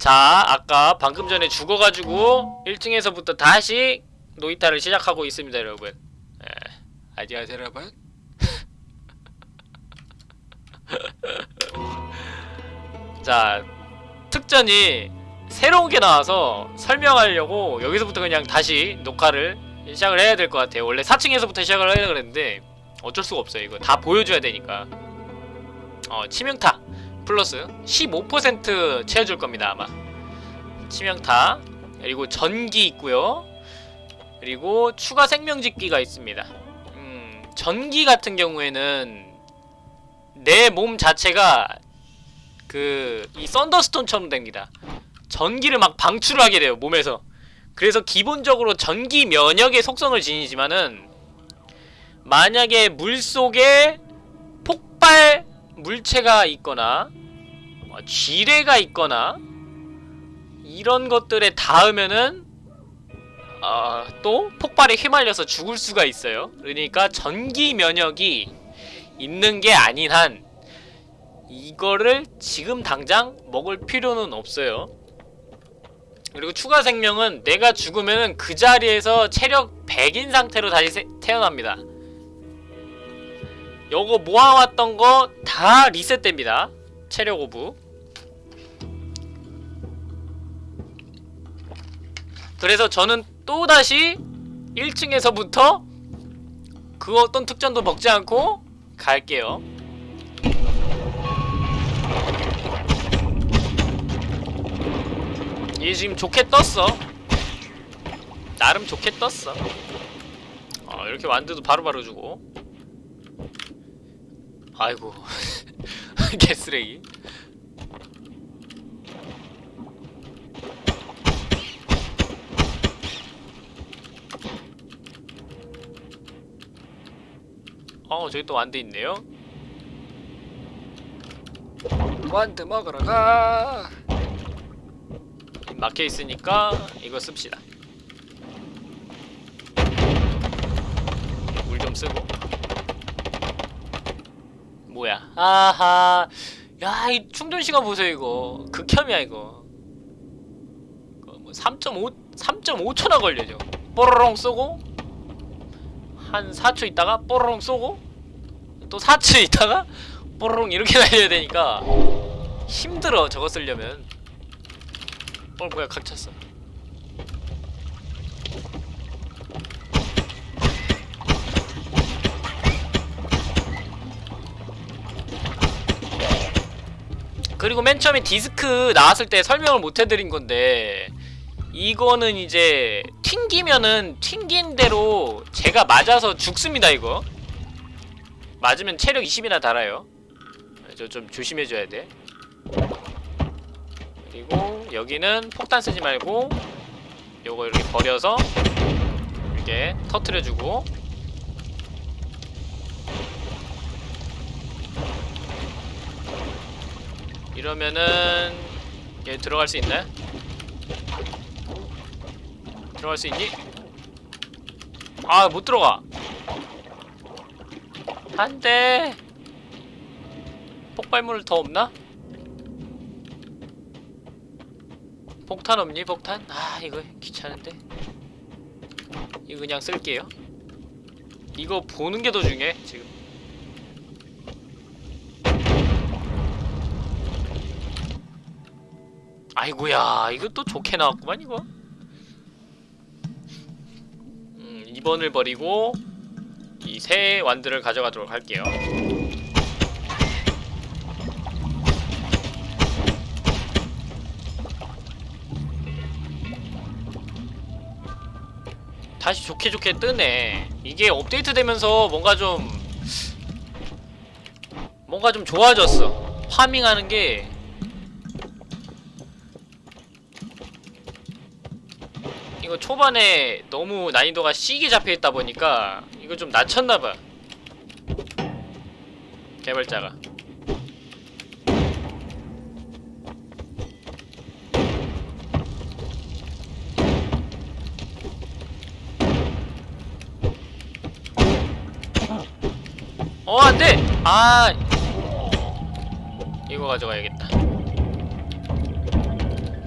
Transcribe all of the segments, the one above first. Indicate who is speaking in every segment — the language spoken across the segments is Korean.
Speaker 1: 자 아까 방금 전에 죽어가지고 1층에서부터 다시 노이타를 시작하고 있습니다 여러분. 예. 안녕하세요 여러분 자 특전이 새로운 게 나와서 설명하려고 여기서부터 그냥 다시 녹화를 시작을 해야 될 것 같아요. 원래 4층에서부터 시작을 하려고 그랬는데 어쩔 수가 없어요. 이거 다 보여줘야 되니까. 어 치명타 플러스 15% 채워줄 겁니다 아마. 치명타. 그리고 전기 있고요. 그리고 추가 생명짓기가 있습니다. 음 전기 같은 경우에는 내 몸 자체가 그 이 썬더스톤처럼 됩니다. 전기를 막 방출을 하게 돼요 몸에서. 그래서 기본적으로 전기 면역의 속성을 지니지만은 만약에 물속에 폭발 물체가 있거나 어, 쥐레가 있거나 이런 것들에 닿으면은 어, 또 폭발에 휘말려서 죽을 수가 있어요. 그러니까 전기 면역이 있는 게 아닌 한 이거를 지금 당장 먹을 필요는 없어요. 그리고 추가 생명은 내가 죽으면 그 자리에서 체력 100인 상태로 다시 세, 태어납니다 요거 모아왔던 거 다 리셋됩니다. 체력 orb. 그래서 저는 또다시 1층에서부터 그 어떤 특전도 먹지 않고 갈게요. 얘 지금 좋게 떴어. 나름 좋게 떴어. 어, 이렇게 완드도 바로바로 주고 아이고 개쓰레기 어 저기 또 완드 있네요 완드 먹으러 가 막혀 있으니까 이거 씁시다. 물 좀 쓰고. 뭐야? 아하. 야, 이 충전 시간 보세요 이거. 극혐이야 이거. 이거 뭐 3.5 3.5초나 걸려죠. 뽀로롱 쏘고 한 4초 있다가 뽀로롱 쏘고 또 4초 있다가 뽀로롱 이렇게 날려야 되니까 힘들어 저거 쓰려면. 어 뭐야 각 찼어 그리고 맨 처음에 디스크 나왔을 때 설명을 못 해드린 건데 이거는 이제 튕기면은 튕긴 대로 제가 맞아서 죽습니다 이거. 맞으면 체력 20이나 달아요. 저 좀 조심해줘야 돼. 그리고 여기는 폭탄 쓰지 말고 요거 이렇게 버려서 이렇게 터트려주고 이러면은 얘 들어갈 수 있나요? 들어갈 수 있니? 아 못 들어가 안돼 폭발물 더 없나? 폭탄 없니 폭탄? 아 이거 귀찮은데 이거 그냥 쓸게요 이거 보는 게 더 중요해 지금 아이고야 이거 또 좋게 나왔구만 이거. 음 2번을 버리고 이 새 완드를 가져가도록 할게요. 다시 좋게 좋게 뜨네. 이게 업데이트 되면서 뭔가 좀 뭔가 좀 좋아졌어. 파밍하는 게 이거 초반에 너무 난이도가 C게 잡혀있다 보니까 이거 좀 낮췄나봐. 개발자가. 어 안돼! 아! 이거 가져가야겠다.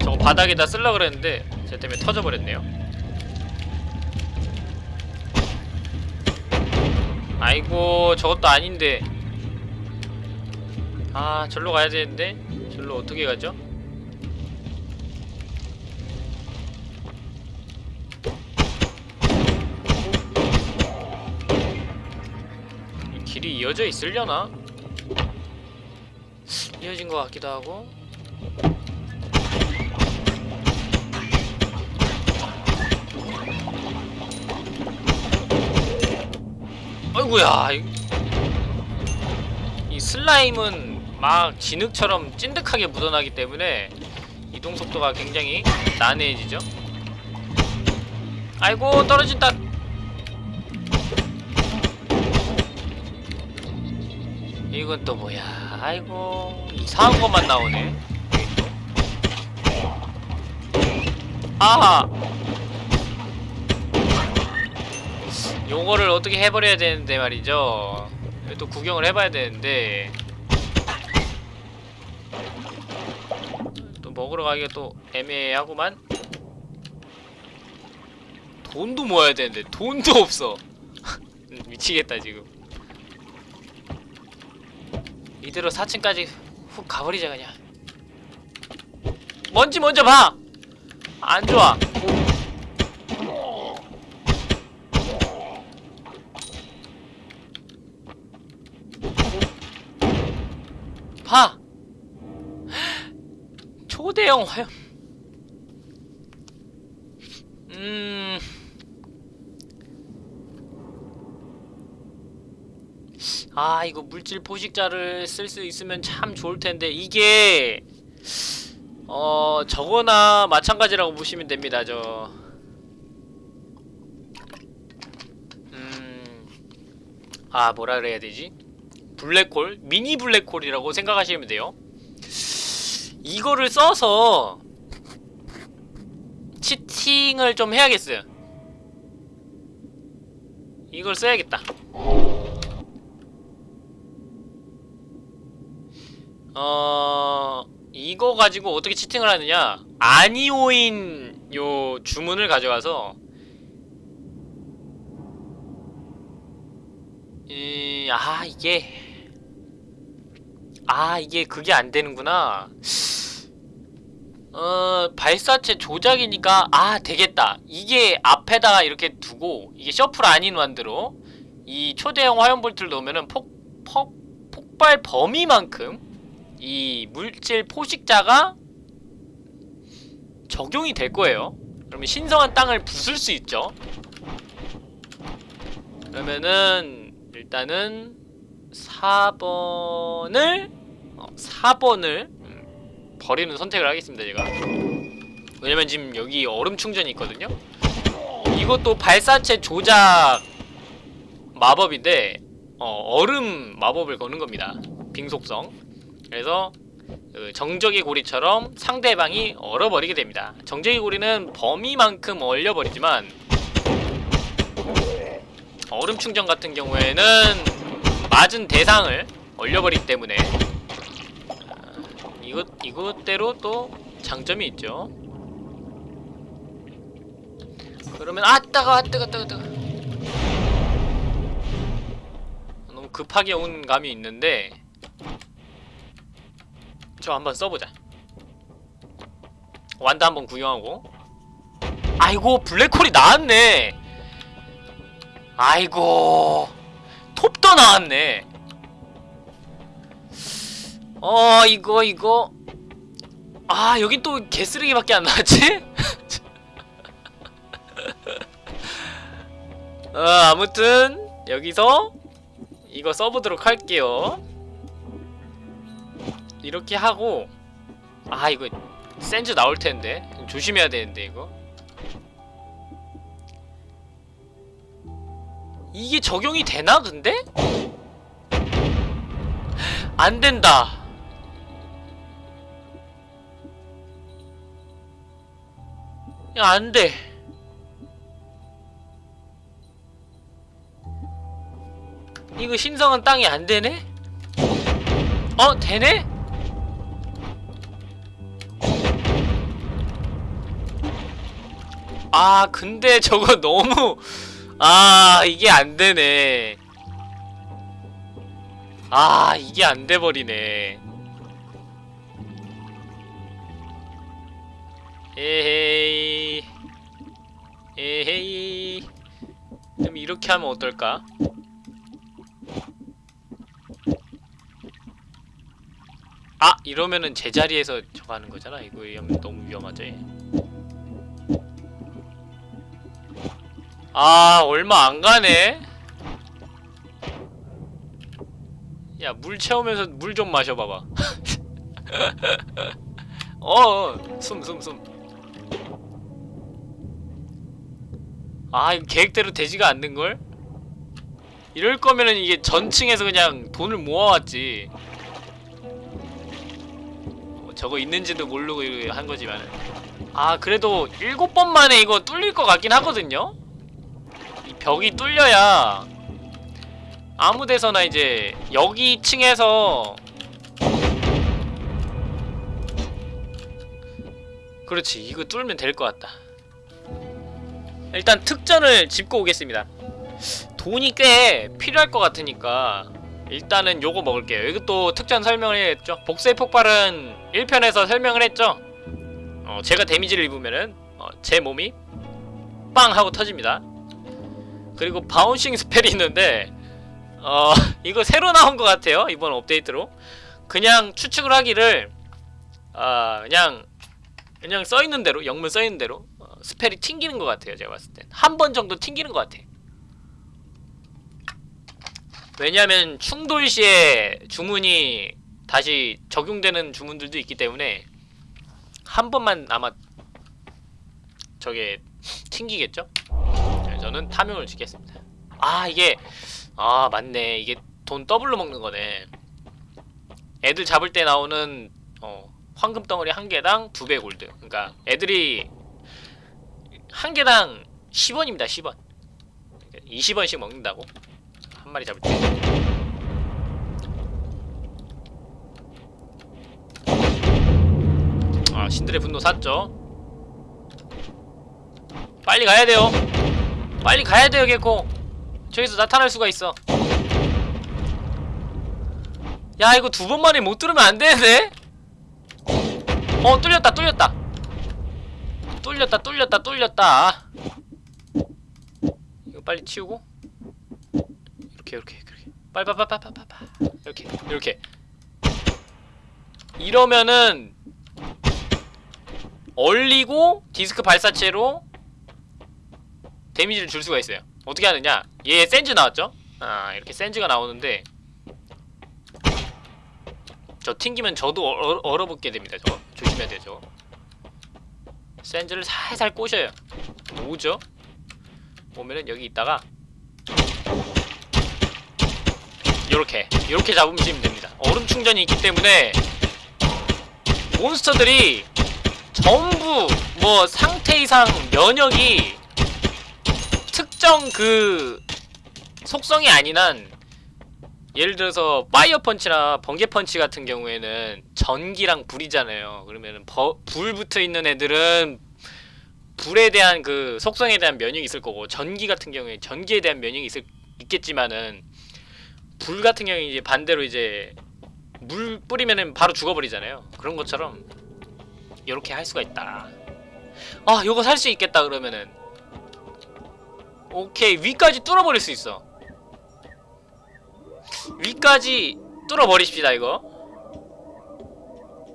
Speaker 1: 저거 바닥에다 쓸라 그랬는데 제 때문에 터져버렸네요 아이고 저것도 아닌데 아 절로 가야 되는데 절로 어떻게 가죠? 이 길이 이어져 있으려나? 이어진 것 같기도 하고 아이고야. 이, 이 슬라임은 막 진흙처럼 찐득하게 묻어나기 때문에 이동 속도가 굉장히 난해해지죠. 아이고 떨어진다. 이건 또 뭐야? 아이고 이상한 것만 나오네. 아하 요거를 어떻게 해버려야 되는데 말이죠. 또 구경을 해봐야 되는데. 또 먹으러 가기가 또 애매하구만. 돈도 모아야 되는데 돈도 없어. 미치겠다 지금. 이대로 4층까지 훅 가버리자 그냥. 먼지 먼저 봐! 안 좋아 봐! 초대형 화염 음... 아 이거 물질 포식자를 쓸 수 있으면 참 좋을 텐데 이게 어 저거나 마찬가지라고 보시면 됩니다 저. 음... 아 뭐라 그래야 되지? 블랙홀? 미니 블랙홀이라고 생각하시면 돼요 이거를 써서 치팅을 좀 해야겠어요. 이걸 써야겠다. 어... 이거 가지고 어떻게 치팅을 하느냐? 아니오인 요 주문을 가져가서 이... 아 이게 아 이게 그게 안 되는구나. 어 발사체 조작이니까 아 되겠다. 이게 앞에다가 이렇게 두고 이게 셔플 아닌 완드로 이 초대형 화염볼트를 넣으면은 폭, 폭, 폭발 범위만큼 이 물질 포식자가 적용이 될 거예요. 그러면 신성한 땅을 부술 수 있죠. 그러면은 일단은 4번을 어, 4번을 음, 버리는 선택을 하겠습니다 제가. 왜냐면 지금 여기 얼음 충전이 있거든요? 이것도 발사체 조작 마법인데 어, 얼음 마법을 거는 겁니다. 빙속성. 그래서 그 정적의 고리처럼 상대방이 얼어버리게 됩니다. 정적의 고리는 범위만큼 얼려버리지만 얼음 충전 같은 경우에는 맞은 대상을 얼려버리기 때문에. 아, 이것, 이것대로 또 장점이 있죠. 그러면 아 따가 아 뜨거 뜨거 뜨거. 너무 급하게 온 감이 있는데 저 한번 써보자. 완다 한번 구경하고. 아이고 블랙홀이 나왔네. 아이고 톱도 나왔네. 어 이거 이거. 아 여긴 또 개쓰레기밖에 안 나왔지? 어 아무튼 여기서 이거 써보도록 할게요. 이렇게 하고 아 이거 센즈 나올텐데. 조심해야 되는데 이거 이게 적용이 되나 근데? 안 된다. 야, 안 돼. 이거 신성한 땅이 안 되네? 어, 되네? 아 근데 저거 너무 아 이게 안 되네. 아 이게 안돼 버리네. 에헤이. 에헤이. 그럼 이렇게 하면 어떨까? 아! 이러면은 제자리에서 저거 하는 거잖아. 이거 너무 위험하지 아 얼마 안 가네. 야 물 채우면서 물 좀 마셔봐봐. 어숨 숨 숨. 아 이거 계획대로 되지가 않는걸? 이럴 거면은 이게 전층에서 그냥 돈을 모아왔지. 어, 저거 있는지도 모르고 한 거지만 아 그래도 일곱 번 만에 이거 뚫릴 것 같긴 하거든요? 이 벽이 뚫려야 아무 데서나 이제 여기 층에서 그렇지 이거 뚫으면 될 것 같다. 일단 특전을 짚고 오겠습니다. 돈이 꽤 필요할 것 같으니까 일단은 요거 먹을게요. 이것도 특전 설명을 했죠. 복수의 폭발은 1편에서 설명을 했죠. 어, 제가 데미지를 입으면은 어, 제 몸이 빵 하고 터집니다 그리고 바운싱 스펠이 있는데 어 이거 새로 나온 것 같아요 이번 업데이트로. 그냥 추측을 하기를 아 그냥 그냥 써있는 대로 영문 써있는 대로 어, spell이 튕기는 것 같아요 제가 봤을 땐. 한 번 정도 튕기는 것 같아. 왜냐하면 충돌 시에 주문이 다시 적용되는 주문들도 있기 때문에 한 번만 아마 저게 튕기겠죠? 네, 저는 탐욕을 찍겠습니다. 아 이게 아 맞네. 이게 돈 더블로 먹는 거네. 애들 잡을 때 나오는 어, 황금 덩어리 한 개당 두 배 골드. 그러니까 애들이 한 개당 10원입니다 10원. 20원씩 먹는다고? 한 마리 잡을 때. 아, 신들의 분노 샀죠. 빨리 가야 돼요. 빨리 가야 개코. 저기서 나타날 수가 있어. 야, 이거 두 번 만에 못 들으면 안 되는데? 어, 뚫렸다, 뚫렸다. 뚫렸다, 뚫렸다, 뚫렸다. 이거 빨리 치우고. 이렇게, 이렇게, 이렇게. 빨빨빨빨빨빨. 이렇게, 이렇게. 이러면은 얼리고 디스크 발사체로 데미지를 줄 수가 있어요. 어떻게 하느냐? 얘 센즈 나왔죠? 아 이렇게 센즈가 나오는데 저 튕기면 저도 얼, 얼어붙게 됩니다 저거. 조심해야 돼요 저거. 센즈를 살살 꼬셔요. 오죠? 오면은 여기 있다가 요렇게 요렇게 잡으시면 됩니다. 얼음 충전이 있기 때문에 몬스터들이 전부 뭐 상태 이상 면역이 특정 그 속성이 아닌 한 예를 들어서 파이어 펀치나 번개 펀치 같은 경우에는 전기랑 불이잖아요. 그러면은 버, 불 붙어 있는 애들은 불에 대한 그 속성에 대한 면역이 있을 거고 전기 같은 경우에 전기에 대한 면역이 있을 있겠지만은 불 같은 경우에 이제 반대로 이제 물 뿌리면은 바로 죽어버리잖아요. 그런 것처럼 이렇게 할 수가 있다. 아, 요거 살 수 있겠다 그러면은 오케이 위까지 뚫어버릴 수 있어. 위까지 뚫어버리십시다 이거.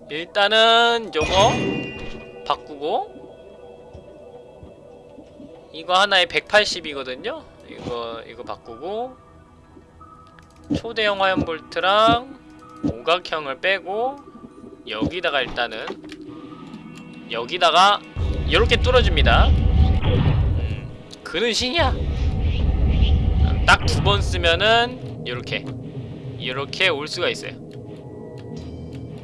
Speaker 1: 일단은 요거 바꾸고 이거 하나에 180이거든요. 이거 이거 바꾸고 초대형 화염 볼트랑 오각형을 빼고 여기다가 일단은 여기다가 이렇게 뚫어줍니다 음, 그는 신이야. 딱 두 번 쓰면은 이렇게 이렇게 올 수가 있어요.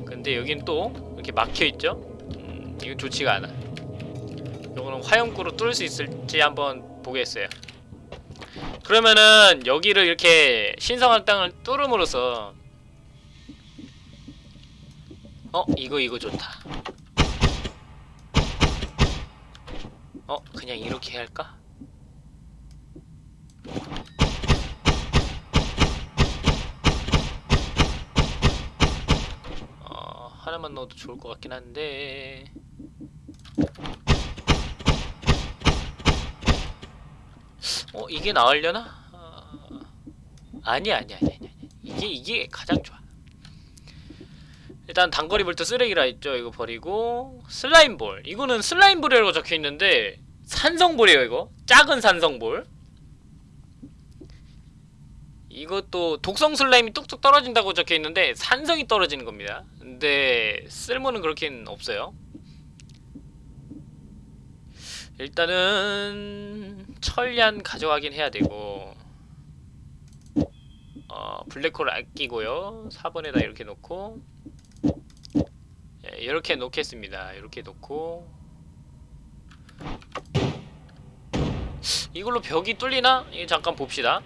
Speaker 1: 근데 여긴 또 이렇게 막혀있죠? 음, 이건 좋지가 않아. 요거는 화염구로 뚫을 수 있을지 한번 보겠어요. 그러면은 여기를 이렇게 신성한 땅을 뚫음으로써 어? 이거 이거 좋다. 어 그냥 이렇게 할까? 어 하나만 넣어도 좋을 것 같긴 한데. 어 이게 나으려나? 어, 아니야 아니야 아니야 아니야. 이게 이게 가장 좋아. 일단 단거리 볼트 쓰레기라 했죠 이거 버리고. slime ball. 이거는 slime ball이라고 적혀있는데 산성볼이에요 이거. 작은 산성볼 이것도 독성 slime이 뚝뚝 떨어진다고 적혀있는데 산성이 떨어지는 겁니다. 근데 쓸모는 그렇게는 없어요. 일단은 철얀 가져가긴 해야 되고 어 블랙홀 아끼고요. 4번에다 이렇게 놓고 예, 이렇게 놓겠습니다. 이렇게 놓고. 이걸로 벽이 뚫리나? 이거 잠깐 봅시다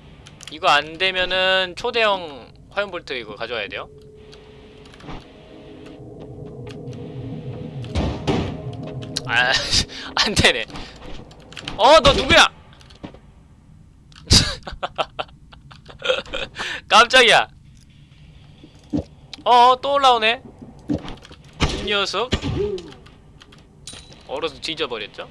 Speaker 1: 이거 안되면은 초대형 화염볼트 이거 가져와야 돼요? 아 안되네. 어 너 누구야? 깜짝이야. 어또 올라오네. 이 녀석 얼어서 뒤져버렸죠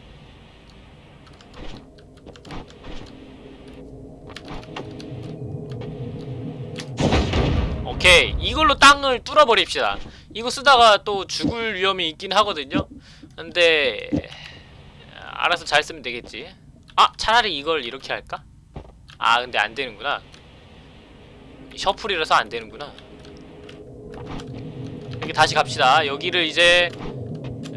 Speaker 1: 오케이. 이걸로 땅을 뚫어버립시다. 이거 쓰다가 또 죽을 위험이 있긴 하거든요. 근데 알아서 잘 쓰면 되겠지. 아 차라리 이걸 이렇게 할까? 아 근데 안되는구나. 셔플이라서 안되는구나. 이렇게 다시 갑시다. 여기를 이제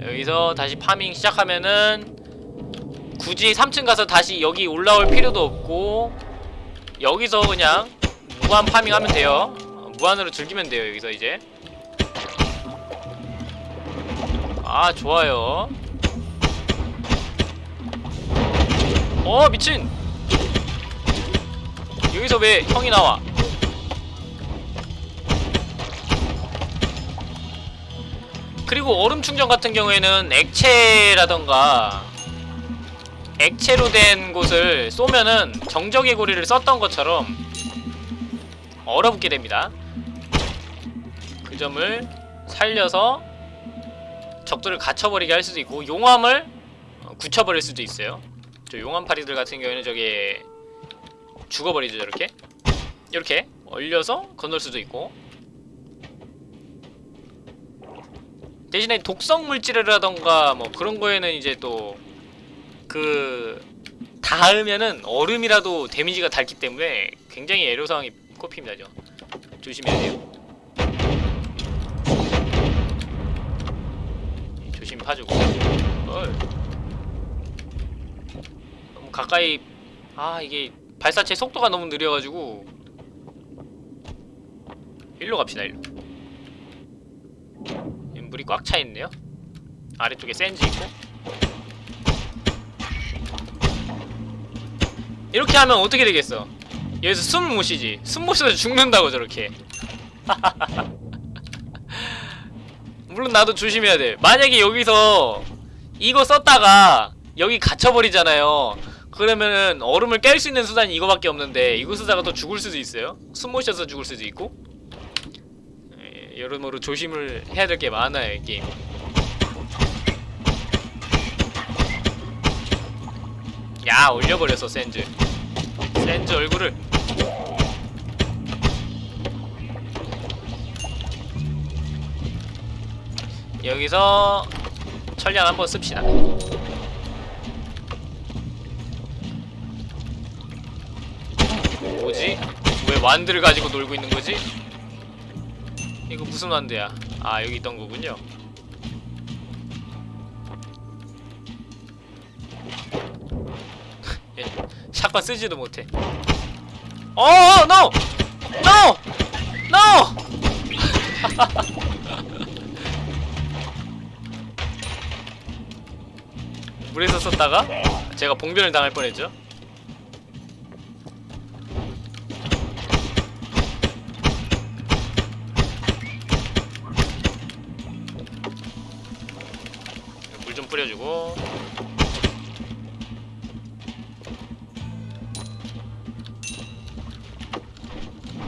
Speaker 1: 여기서 다시 파밍 시작하면은 굳이 3층 가서 다시 여기 올라올 필요도 없고 여기서 그냥 무한 파밍하면 돼요. 어, 무한으로 즐기면 돼요 여기서 이제. 아 좋아요. 어 미친! 여기서 왜 형이 나와? 그리고 얼음 충전 같은 경우에는 액체라던가 액체로 된 곳을 쏘면은 정적의 고리를 썼던 것처럼 얼어붙게 됩니다 그 점을 살려서 적들을 갇혀버리게 할 수도 있고 용암을 어, 굳혀버릴 수도 있어요. 저 용암파리들 같은 경우에는 저게 죽어버리죠 저렇게. 이렇게 얼려서 건널 수도 있고. 대신에 독성 물질이라던가 뭐 그런 거에는 이제 또 그 닿으면은 얼음이라도 데미지가 닳기 때문에 굉장히 애로사항이 꼽힙니다 죠 조심해야 돼요 조심히 파주고. 어 너무 가까이 아 이게 발사체 속도가 너무 느려가지고. 일로 갑시다 일로. 물이 꽉 차있네요. 아래쪽에 샌즈 있고. 이렇게 하면 어떻게 되겠어? 여기서 숨 못 쉬지. 숨 못 쉬어서 죽는다고 저렇게 물론 나도 조심해야 돼. 만약에 여기서 이거 썼다가 여기 갇혀버리잖아요. 그러면은 얼음을 깰 수 있는 수단이 이거밖에 없는데 이거 쓰다가 또 죽을 수도 있어요? 숨못 쉬어서 죽을 수도 있고? 예, 여러모로 조심을 해야 될 게 많아요 이 게임. 야 올려버렸어 샌즈. 샌즈 얼굴을 여기서 철량 한번 씁시다 뭐지? 왜 완드를 가지고 놀고 있는 거지? 이거 무슨 완드야? 아 여기 있던 거군요 얘 샷건 쓰지도 못해 어, 어, no! no! no! 물에서 썼다가 제가 봉변을 당할 뻔했죠. 물 좀 뿌려주고.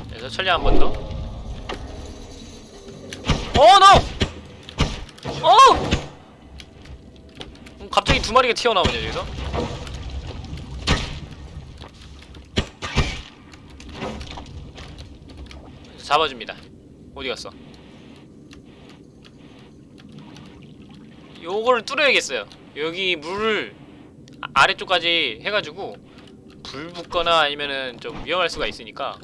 Speaker 1: 그래서 천리 한번 마리가 튀어나오냐, 여기서? 잡아줍니다. 어디 갔어? 요거를 뚫어야겠어요. 여기 물을 아- 아래쪽까지 해가지고 불 붙거나 아니면은 좀 위험할 수가 있으니까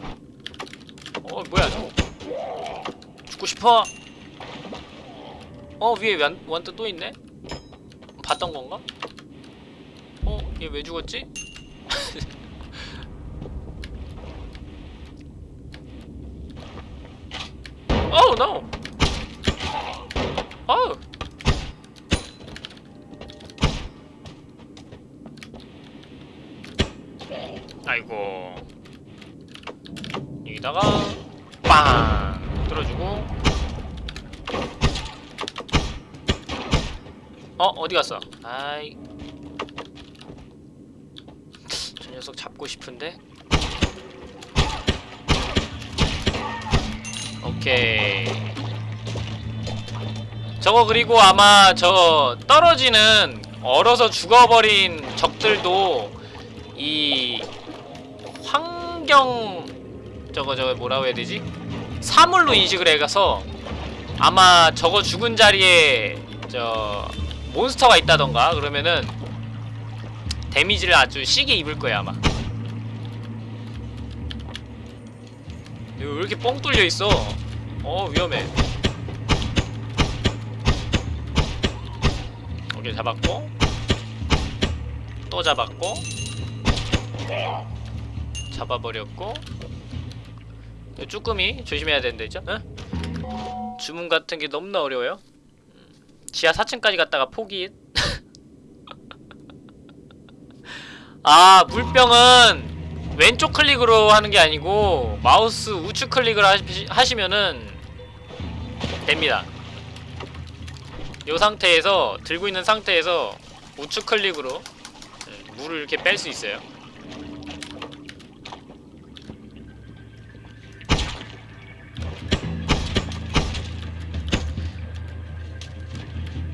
Speaker 1: 어 뭐야 죽고 싶어 어 위에 완, 완또 또 있네 봤던 건가? 어? 얘왜 죽었지? Oh no! Oh! 아이고 여기다가 빵 뚫어주고 어 어디 갔어? 아이 잡고 싶은데? 오케이. 저거 그리고 아마 저 떨어지는 얼어서 죽어버린 적들도 이 환경 저거 저거 뭐라고 해야 되지? 사물로 인식을 해가서 아마 저거 죽은 자리에 저 몬스터가 있다던가 그러면은 데미지를 아주 시게 입을 거야 아마 이거 왜 이렇게 뻥 뚫려 있어? 어 위험해. 오케이 잡았고 또 잡았고 잡아버렸고 이 쭈꾸미 조심해야 되는데 있죠? 응? 주문 같은 게 너무나 어려워요. 음, 지하 4층까지 갔다가 포기. 아 물병은 왼쪽 클릭으로 하는 게 아니고 마우스 우측 클릭을 하시, 하시면은 됩니다. 이 상태에서 들고 있는 상태에서 우측 클릭으로 음, 물을 이렇게 뺄 수 있어요.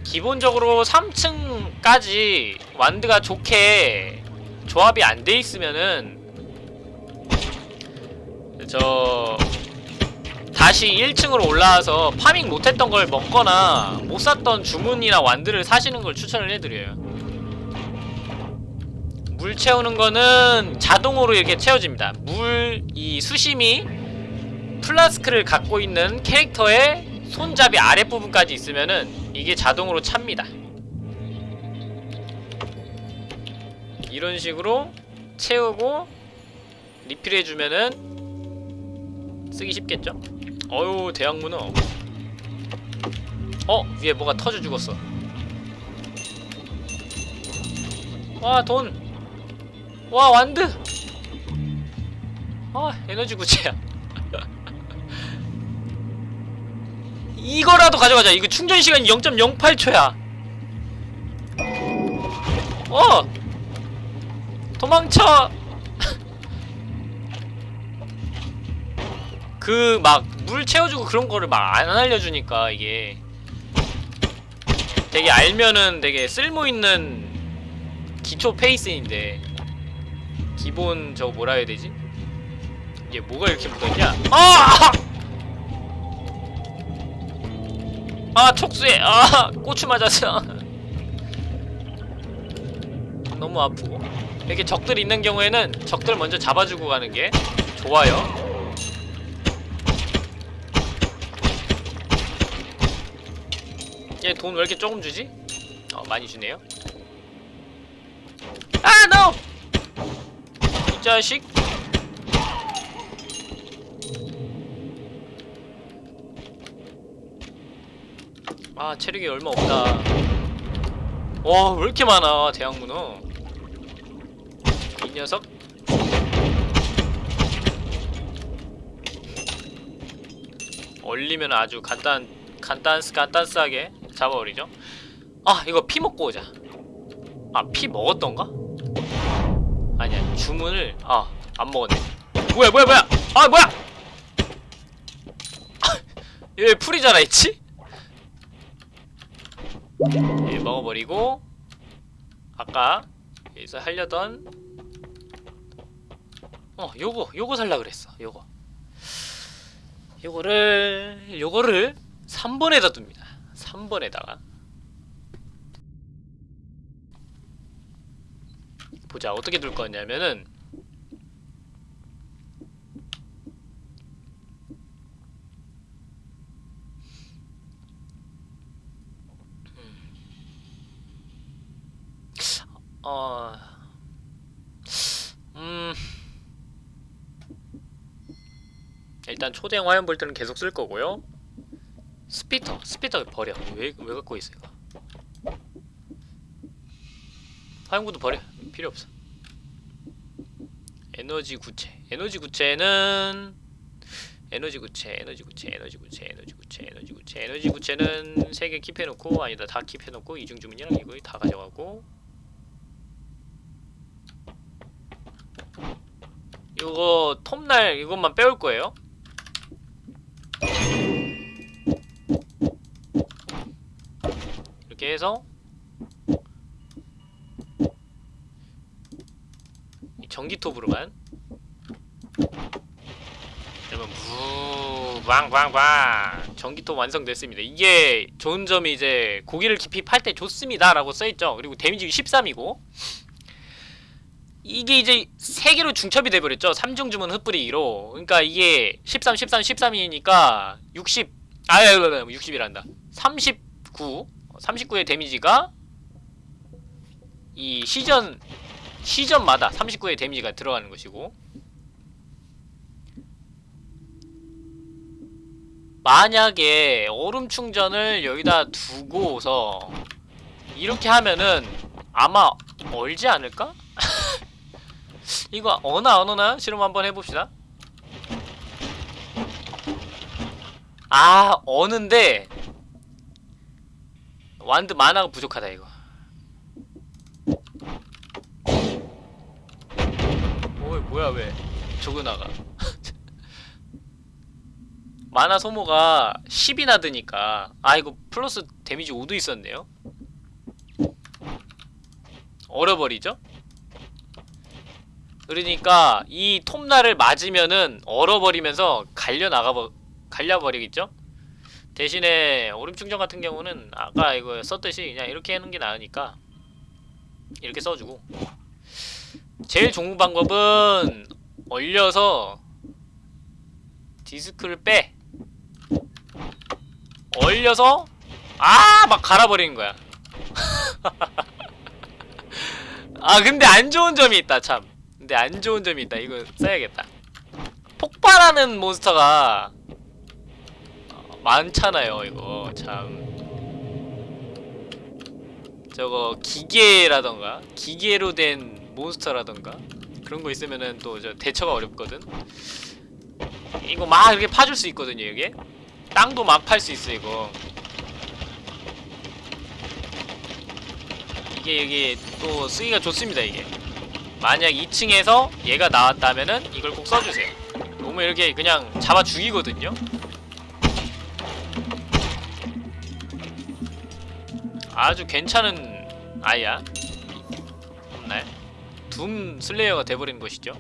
Speaker 1: 기본적으로 3층까지 완드가 좋게 조합이 안 돼 있으면은 저 다시 1층으로 올라와서 farming 못했던 걸 먹거나 못 샀던 주문이나 wand를 사시는 걸 추천을 해드려요. 물 채우는 거는 자동으로 이렇게 채워집니다. 물, 이 수심이 플라스크를 갖고 있는 캐릭터의 손잡이 아랫부분까지 있으면은 이게 자동으로 찹니다. 이런 식으로 채우고 리필해주면은 쓰기 쉽겠죠? 어유 대학문어 어? 위에 뭐가 터져 죽었어 와 돈! 와 완드! 아 에너지 구체야 이거라도 가져가자 이거 충전 시간이 0.08초야 어! 도망쳐! 그 막 물 채워주고 그런 거를 막 안 알려주니까 이게 되게 알면은 되게 쓸모있는 기초 페이스인데 기본 저거 뭐라 해야 되지? 이게 뭐가 이렇게 묻어있냐? 아! 아 촉수에 아 고추 맞았어 너무 아프고 이렇게 적들 있는 경우에는 적들 먼저 잡아주고 가는 게 좋아요 얘 돈 왜 이렇게 조금 주지? 어 많이 주네요. 아 노! 이 자식. 아 체력이 얼마 없다. 와 왜 이렇게 많아 대학문어? 이 녀석. 얼리면 아주 간단 간단스 간단스하게 잡아버리죠? 아 이거 피 먹고 오자. 아 피 먹었던가? 아니야 주문을 아 안 먹었네. 뭐야 뭐야 뭐야! 아 뭐야! 얘왜 풀이 자라있지? 예, 먹어버리고 아까 여기서 하려던 어 요거 요거 살라 그랬어 요거. 요거를 요거를 3번에다 둡니다 3번에다가 보자. 어떻게 둘 거냐면은 어... 음... 일단 초대형 화염 볼트는 계속 쓸 거고요 spitter, spitter 버려. 왜, 왜 갖고 있어 이거 화염구도 버려. 필요 없어. 에너지 구체. 에너지 구체는 에너지 구체 에너지 구체 에너지 구체 에너지 구체 에너지 구체. 에너지 구체는 3개 keep해놓고 아니다 다 keep해놓고 이중 주문이랑 이거 다 가져가고. 이거 톱날 이것만 빼올 거예요. 이렇게 해서 이 전기톱으로만 그러면 무 빵빵빵 전기톱 완성됐습니다. 이게 좋은 점이 이제 고기를 깊이 팔 때 좋습니다 라고 써있죠. 그리고 데미지 13이고 이게 이제 세 개로 중첩이 돼버렸죠. 3중 주문 흩뿌리기로. 그러니까 이게 13, 13, 13이니까 60, 아유, 60이란다. 39, 39의 데미지가 이 시전 시전마다 39의 데미지가 들어가는 것이고 만약에 얼음 충전을 여기다 두고서 이렇게 하면은 아마 얼지 않을까? 이거 어나 안 오나 실험 한번 해봅시다 아 어는데 완드 만화가 부족하다 이거 어이 뭐야 왜 저거 나가 만화 소모가 10이 나 드니까 아 이거 플러스 데미지 5도 있었네요 얼어버리죠? 그러니까 이 톱날을 맞으면은 얼어버리면서 갈려 나가버 갈려버리겠죠? 대신에 얼음 충전 같은 경우는 아까 이거 썼듯이 그냥 이렇게 하는 게 나으니까 이렇게 써주고. 제일 좋은 방법은 얼려서 디스크를 빼. 얼려서 아! 막 갈아버리는 거야. 아 근데 안 좋은 점이 있다 참. 근데 안 좋은 점이 있다. 이거 써야겠다. 폭발하는 몬스터가 어, 많잖아요. 이거 참. 저거 기계라던가 기계로 된 몬스터라던가 그런 거 있으면은 또 저 대처가 어렵거든. 이거 막 이렇게 파줄 수 있거든요. 이게 땅도 막 팔 수 있어 이거. 이게 이게 또 쓰기가 좋습니다 이게. 만약 2층에서 얘가 나왔다면은 이걸 꼭 써주세요 너무 이렇게 그냥 잡아 죽이거든요 아주 괜찮은 아이야. 없나요? Doom Slayer가 돼버린 것이죠.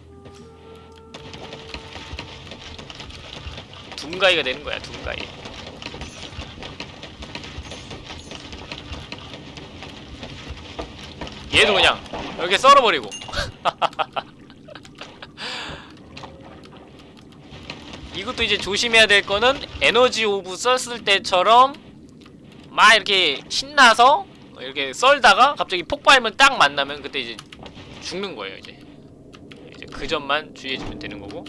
Speaker 1: Doomguy가 되는 거야 Doomguy. 얘도 그냥 이렇게 썰어버리고. 이것도 이제 조심해야 될 거는 에너지 orb 썼을 때처럼 막 이렇게 신나서 이렇게 썰다가 갑자기 폭발만 딱 만나면 그때 이제 죽는 거예요 이제 이제 그 점만 주의해주면 되는 거고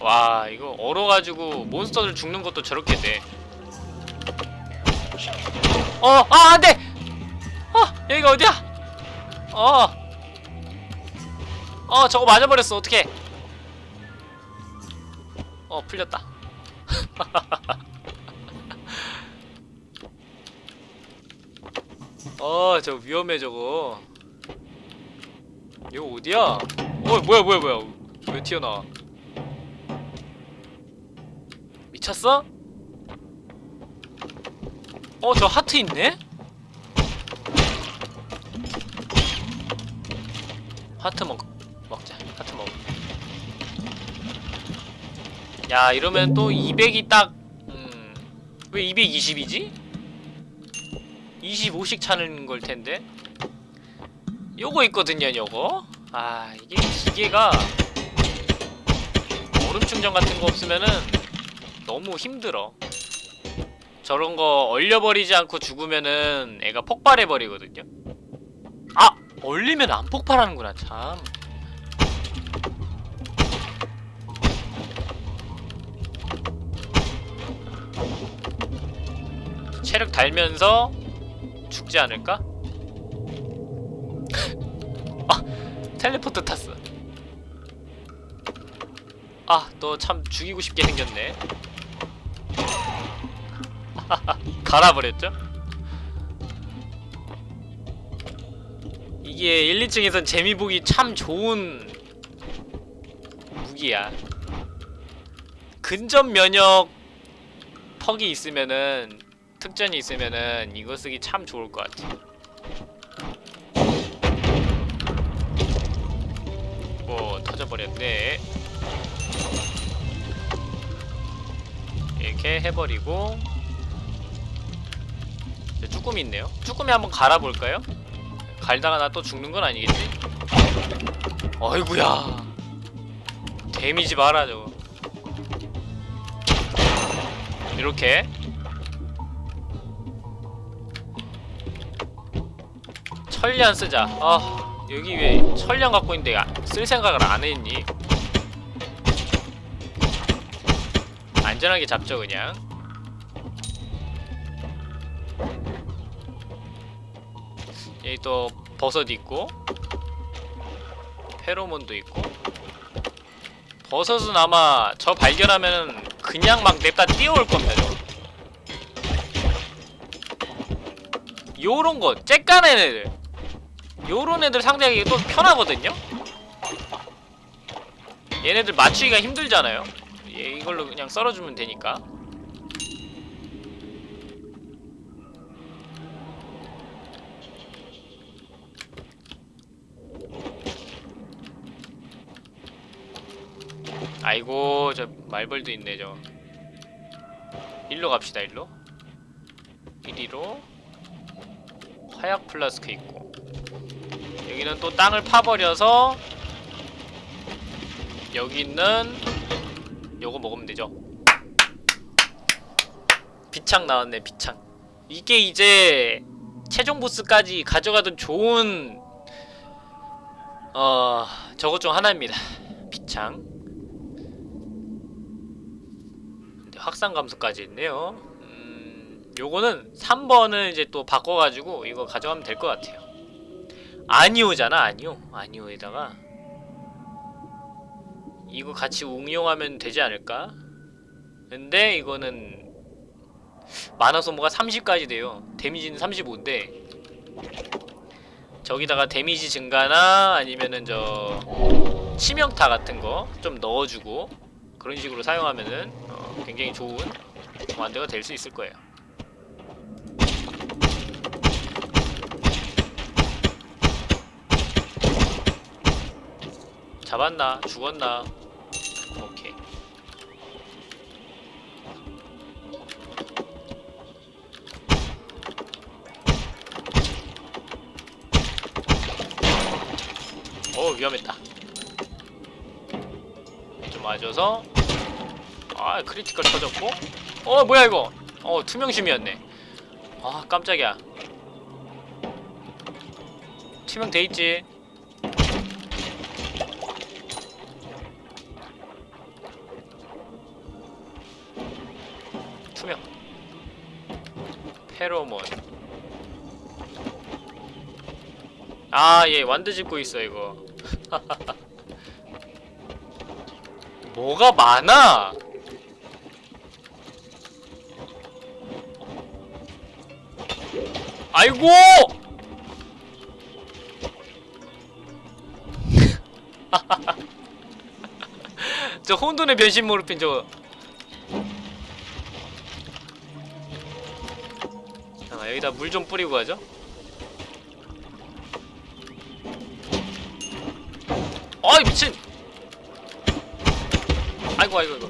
Speaker 1: 와 이거 얼어가지고 몬스터들 죽는 것도 저렇게 돼 어! 아 안돼! 어! 여기가 어디야? 어! 어 저거 맞아버렸어 어떡해 어 풀렸다 어 저거 위험해 저거 이거 어디야? 어 뭐야 뭐야 뭐야 왜 튀어나와 미쳤어? 어, 저 하트 있네? 하트 먹, 야, 이러면 또 200이 딱, 음, 왜 220이지? 25씩 차는 걸 텐데. 요거 있거든요, 요거. 아, 이게 기계가 얼음 충전 같은 거 없으면은 너무 힘들어. 저런 거 얼려버리지 않고 죽으면은 애가 폭발해버리거든요. 아! 얼리면 안 폭발하는구나, 참. 체력 달면서 죽지 않을까? 아! 텔레포트 탔어. 아, 너 참 죽이고 싶게 생겼네. 갈아버렸죠? 이게 1, 2층에선 재미 보기 참 좋은 무기야. 근접 면역 퍽이 있으면은 특전이 있으면은 이거 쓰기 참 좋을 것 같아. 뭐 터져버렸네. 이렇게 해버리고 쭈꾸미 있네요. 쭈꾸미 한번 갈아볼까요? 갈다가 나 또 죽는 건 아니겠지? 어이구야 데미지 봐라 저거 이렇게. 천리안 쓰자. 아 여기 왜 천리안 갖고 있는데 아, 쓸 생각을 안 했니? 안전하게 잡죠 그냥. 여기 또 버섯 있고 페로몬도 있고. 버섯은 아마 저 발견하면 그냥 막 냅다 뛰어올 겁니다 저거. 요런 거 쬐까는 애들. 요런 애들 상대하기 또 편하거든요? 얘네들 맞추기가 힘들잖아요. 얘 이걸로 그냥 썰어주면 되니까 아이고 저 말벌도 있네 저. 일로 갑시다 일로. 이리로. 화약 플라스크 있고. 여기는 또 땅을 파버려서 여기 있는 요거 먹으면 되죠. 비창 나왔네 비창. 이게 이제 최종 보스까지 가져가던 좋은 어 저것 중 하나입니다. 비창 근데 확산 감소까지 있네요 음 요거는 3번을 이제 또 바꿔가지고 이거 가져가면 될 것 같아요 아니오잖아 아니오 아니오에다가 이거 같이 응용하면 되지 않을까? 근데 이거는 만화 소모가 30까지 돼요. 데미지는 35인데 저기다가 데미지 증가나 아니면은 저 치명타 같은 거 좀 넣어주고 그런 식으로 사용하면은 어, 굉장히 좋은 완대가 될 수 있을 거예요. 잡았나? 죽었나? 오케이. 어 위험했다. 좀 와줘서. 아 critical 터졌고. 어 뭐야 이거? 어 투명심이었네. 아 깜짝이야. 투명 돼있지. 투명. 페로몬. 아얘 완드 짚고 있어 이거 뭐가 많아? 아이고! 저 혼돈의 변신 무릎인 저 잠깐만 여기다 물 좀 뿌리고 가죠 아이 미친 아이고 아이고 아이고.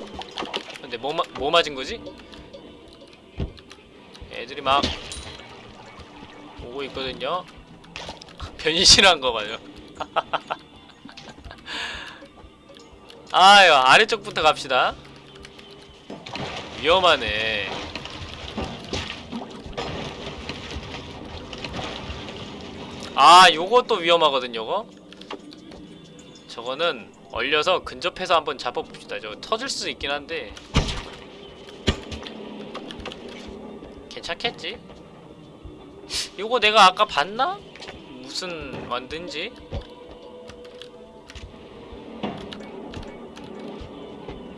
Speaker 1: 근데 뭐, 마, 뭐 맞은 거지? 애들이 막 오고 있거든요. 변신한 거 봐요. 아유 아래쪽부터 갑시다. 위험하네. 아 요것도 위험하거든 요거. 저거는 얼려서 근접해서 한번 잡아봅시다 저거 터질 수 있긴 한데 괜찮겠지? 요거 내가 아까 봤나? 무슨 만든지?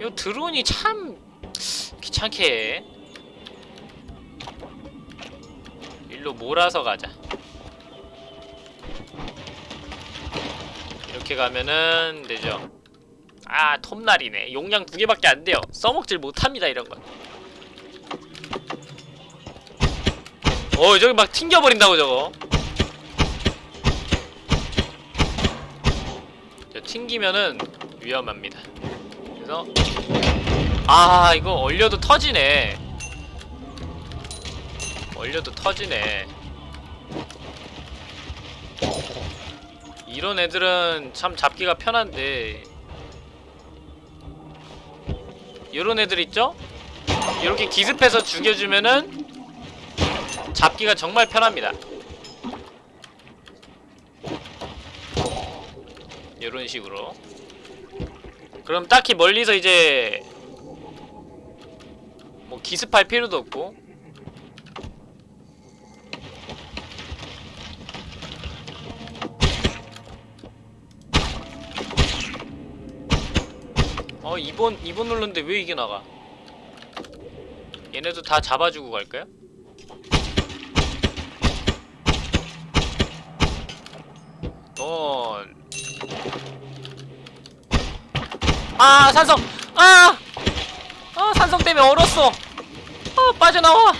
Speaker 1: 요 드론이 참 귀찮게 해 일로 몰아서 가자 이렇게 가면은 되죠. 아 톱날이네. 용량 두 개밖에 안 돼요. 써먹질 못합니다 이런 건. 어, 저기 막 튕겨버린다고 저거. 저 튕기면은 위험합니다. 그래서 아 이거 얼려도 터지네. 얼려도 터지네 이런 애들은 참 잡기가 편한데. 이런 애들 있죠? 이렇게 기습해서 죽여주면은 잡기가 정말 편합니다. 이런 식으로. 그럼 딱히 멀리서 이제 뭐 기습할 필요도 없고 어 2번 2번 눌렀는데 왜 이게 나가 얘네도 다 잡아주고 갈까요? 넌아 산성 아! 아 산성 때문에 얼었어 아 빠져나와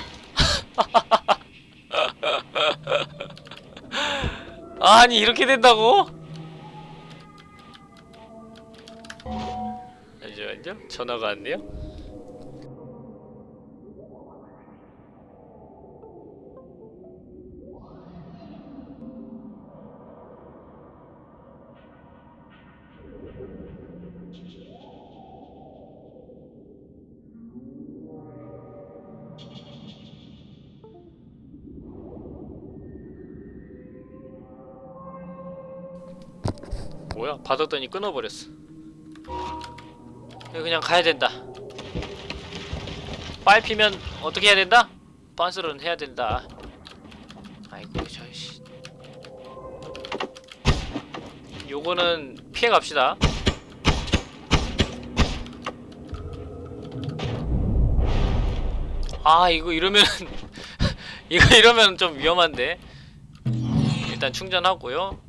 Speaker 1: 아니 이렇게 된다고? 잠시만요 전화가 왔네요. 뭐야? 받았더니 끊어버렸어 이거 그냥 가야 된다. 빨피면 어떻게 해야 된다? 빤스런 해야 된다. 아이고 저씨. 요거는 피해 갑시다. 아 이거 이러면 이거 이러면 좀 위험한데. 일단 충전하고요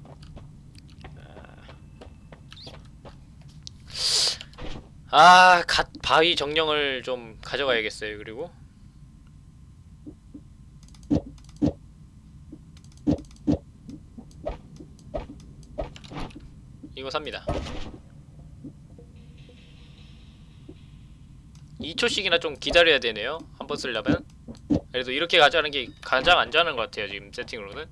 Speaker 1: 아, 갓 바위 정령을 좀 가져가야겠어요. 그리고 이거 삽니다. 2초씩이나 좀 기다려야 되네요. 한 번 쓰려면. 그래도 이렇게 가져가는 게 가장 안전한 것 같아요. 지금 세팅으로는.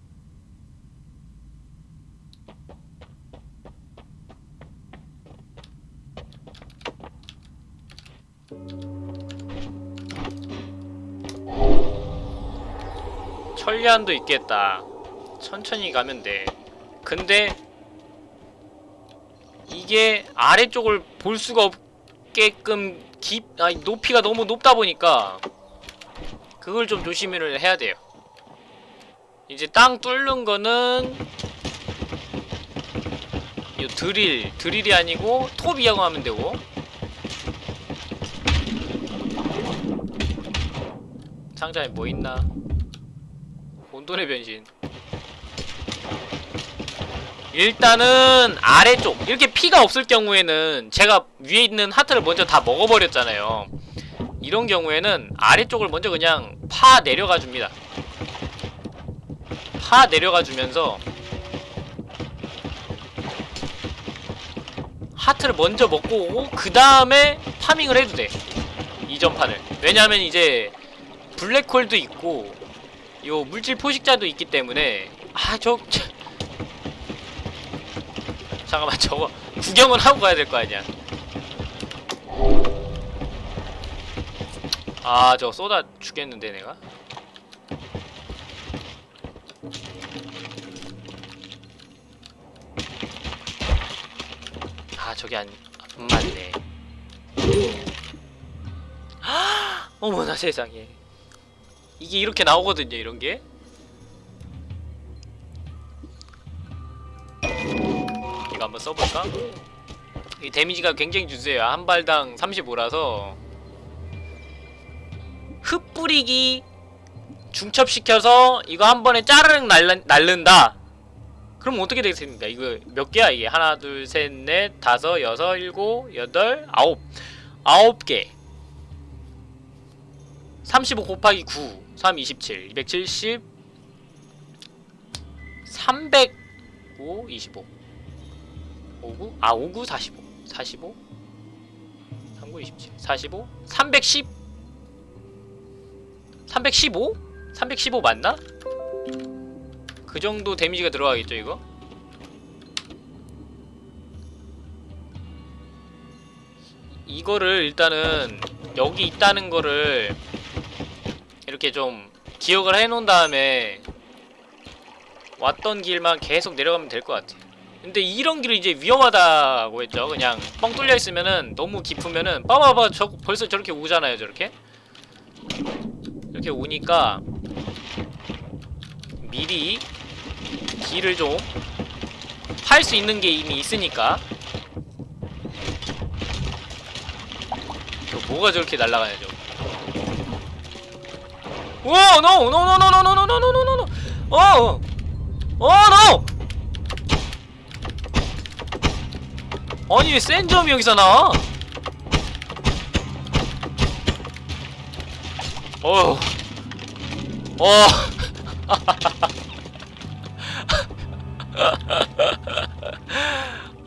Speaker 1: 천리안도 있겠다. 천천히 가면 돼. 근데 이게 아래쪽을 볼 수가 없게끔 깊, 아니 높이가 너무 높다 보니까 그걸 좀 조심을 해야 돼요. 이제 땅 뚫는 거는 이 드릴, 드릴이 아니고 톱 이용하면 되고 상자에 뭐 있나? 혼돈의 변신. 일단은 아래쪽 이렇게 피가 없을 경우에는 제가 위에 있는 하트를 먼저 다 먹어버렸잖아요. 이런 경우에는 아래쪽을 먼저 그냥 파 내려가 줍니다. 다 내려가 주면서 하트를 먼저 먹고 오고 그 다음에 파밍을 해도 돼. 이전 판을. 왜냐하면 이제 블랙홀도 있고 요 물질 포식자도 있기 때문에. 아저 잠깐만 저거 구경은 하고 가야 될 거 아니야. 아 저거 쏟아 죽겠는데 내가? 아 저게 안, 안 맞네. 어머나 세상에 이게 이렇게 나오거든요 이런게. 이거 한번 써볼까? 이 데미지가 굉장히 주세요. 한 발당 35라서. 흙 뿌리기 중첩시켜서 이거 한 번에 짜르륵 날른, 날른다. 그럼 어떻게 되겠습니까? 이거 몇 개야? 이게? 하나, 둘, 셋, 넷, 다섯, 여섯, 일곱, 여덟, 아홉. 아홉 개. 35 곱하기 9 3, 27 270 305 25 59? 아 59, 45 45 39, 27 45 310 315? 315 맞나? 그 정도 데미지가 들어가겠죠 이거? 이거를 일단은 여기 있다는 거를 이렇게 좀 기억을 해놓은 다음에 왔던 길만 계속 내려가면 될 것 같아 근데 이런 길은 이제 위험하다고 했죠. 그냥 뻥 뚫려 있으면은 너무 깊으면은 봐봐봐 저 벌써 저렇게 오잖아요 저렇게. 이렇게 오니까 미리 길을 좀할수 있는 게 이미 있으니까 저 뭐가 저렇게 날아가냐 저 노! 노! 노! 노! 노! 어! 어! 노! 아니 센 점이 여기서 나와? 어. 어.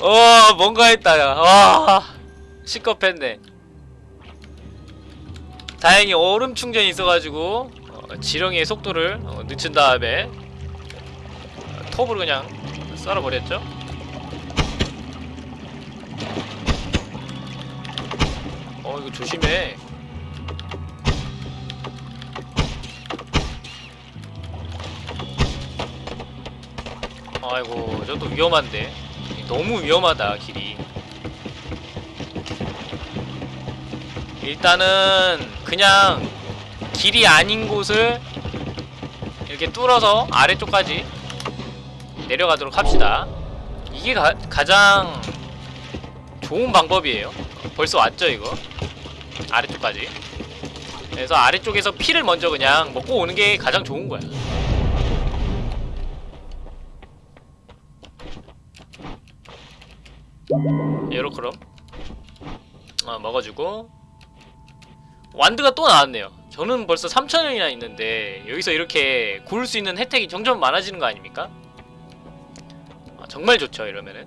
Speaker 1: 어, 뭔가 했다, 야. 와. 시겁했네. 다행히 얼음 충전이 있어가지고, 어, 지렁이의 속도를 어, 늦춘 다음에, 어, 톱으로 그냥 썰어버렸죠? 어, 이거 조심해. 아이고 저도 위험한데 너무 위험하다 길이 일단은 그냥 길이 아닌 곳을 이렇게 뚫어서 아래쪽까지 내려가도록 합시다. 이게 가, 가장 좋은 방법이에요. 벌써 왔죠 이거? 아래쪽까지. 그래서 아래쪽에서 피를 먼저 그냥 먹고 오는 게 가장 좋은 거야. 요렇게럼 어, 먹어주고. 완드가 또 나왔네요 저는 벌써 3천원이나 있는데 여기서 이렇게 고를 수 있는 혜택이 점점 많아지는 거 아닙니까? 아, 정말 좋죠 이러면은.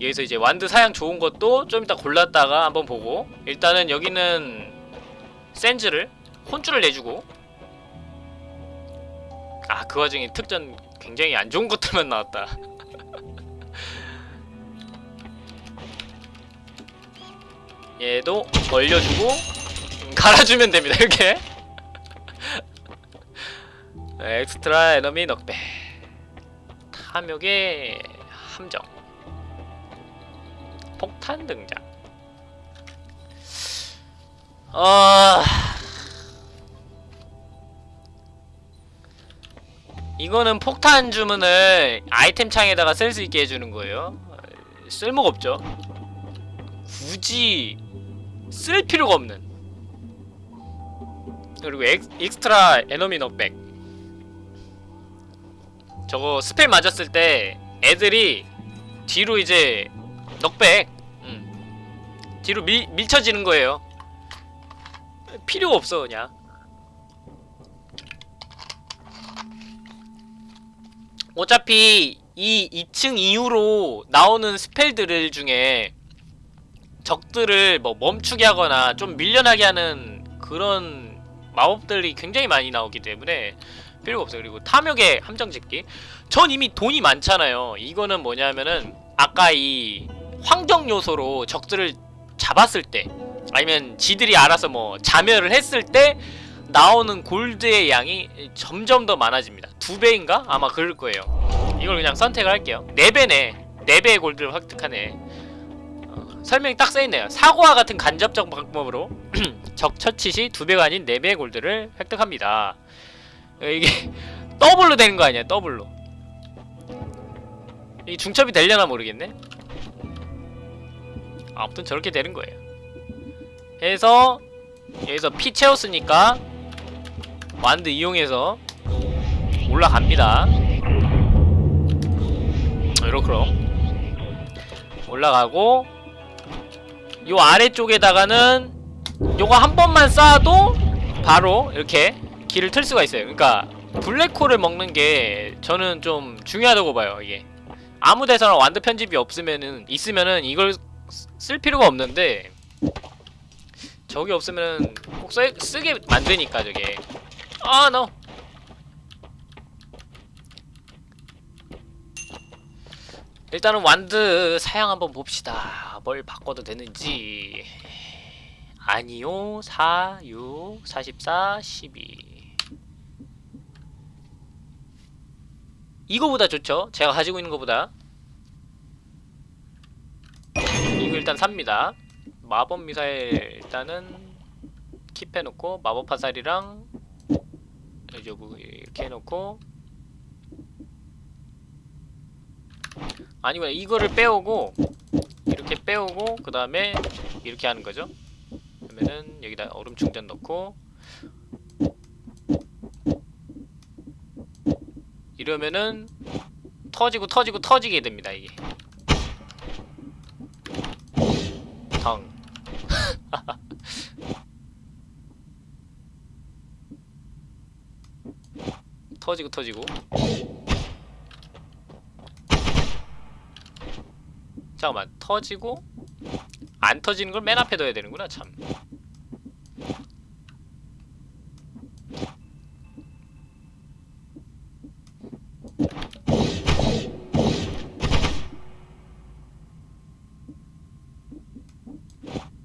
Speaker 1: 여기서 이제 완드 사양 좋은 것도 좀 이따 골랐다가 한번 보고 일단은 여기는 센즈를 혼줄을 내주고. 아 그 와중에 특전 굉장히 안 좋은 것들만 나왔다. 얘도 얼려주고 음, 갈아주면 됩니다 이렇게. 엑스트라 에너미 넉배. 탐욕의 함정. 폭탄 등장. 어... 이거는 폭탄 주문을 아이템 창에다가 쓸 수 있게 해주는 거예요. 쓸모가 없죠. 굳이 쓸 필요가 없는 그리고 엑, extra enemy knockback. 저거 spell 맞았을 때 애들이 뒤로 이제 knockback. 음. 뒤로 밀, 밀쳐지는 거예요. 필요가 없어 그냥. 어차피 이 2층 이후로 나오는 스펠들 중에 적들을 뭐 멈추게 하거나 좀 밀려나게 하는 그런 마법들이 굉장히 많이 나오기 때문에 필요가 없어요. 그리고 탐욕의 함정 짓기. 전 이미 돈이 많잖아요. 이거는 뭐냐면은 아까 이 환경 요소로 적들을 잡았을 때 아니면 지들이 알아서 뭐 자멸을 했을 때 나오는 골드의 양이 점점 더 많아집니다. 두 배인가? 아마 그럴 거예요. 이걸 그냥 선택을 할게요. 네 배네. 네 배의 골드를 획득하네. 어, 설명이 딱 써있네요. 사고와 같은 간접적 방법으로 적 처치 시 두 배가 아닌 네 배의 골드를 획득합니다. 어, 이게 더블로 되는 거 아니야? 더블로. 이 중첩이 되려나 모르겠네. 아무튼 저렇게 되는 거예요. 해서 여기서 피 채웠으니까 완드 이용해서 올라갑니다. 이렇게럼 올라가고 요 아래쪽에다가는 요거 한 번만 쌓아도 바로 이렇게 길을 틀 수가 있어요. 그러니까 블랙홀을 먹는 게 저는 좀 중요하다고 봐요. 이게 아무 데서나 완드 편집이 없으면은 있으면은 이걸 쓰- 쓸 필요가 없는데 저게 없으면은 꼭 써, 쓰게 만드니까 저게 아 no 일단은 완드 사양 한번 봅시다 뭘 바꿔도 되는지 아니요. 4, 6, 44, 12 이거보다 좋죠? 제가 가지고 있는 거보다. 이거 일단 삽니다. 마법 미사일 일단은 킵해놓고 마법 화살이랑 이렇게 해놓고. 아니면 이거를 빼오고 이렇게 빼오고 그 다음에 이렇게 하는 거죠. 그러면은 여기다 얼음 충전 넣고 이러면은 터지고 터지고 터지게 됩니다 이게. 당. 터지고 터지고. 잠깐만 터지고 안 터지는 걸 맨 앞에 둬야 되는구나 참.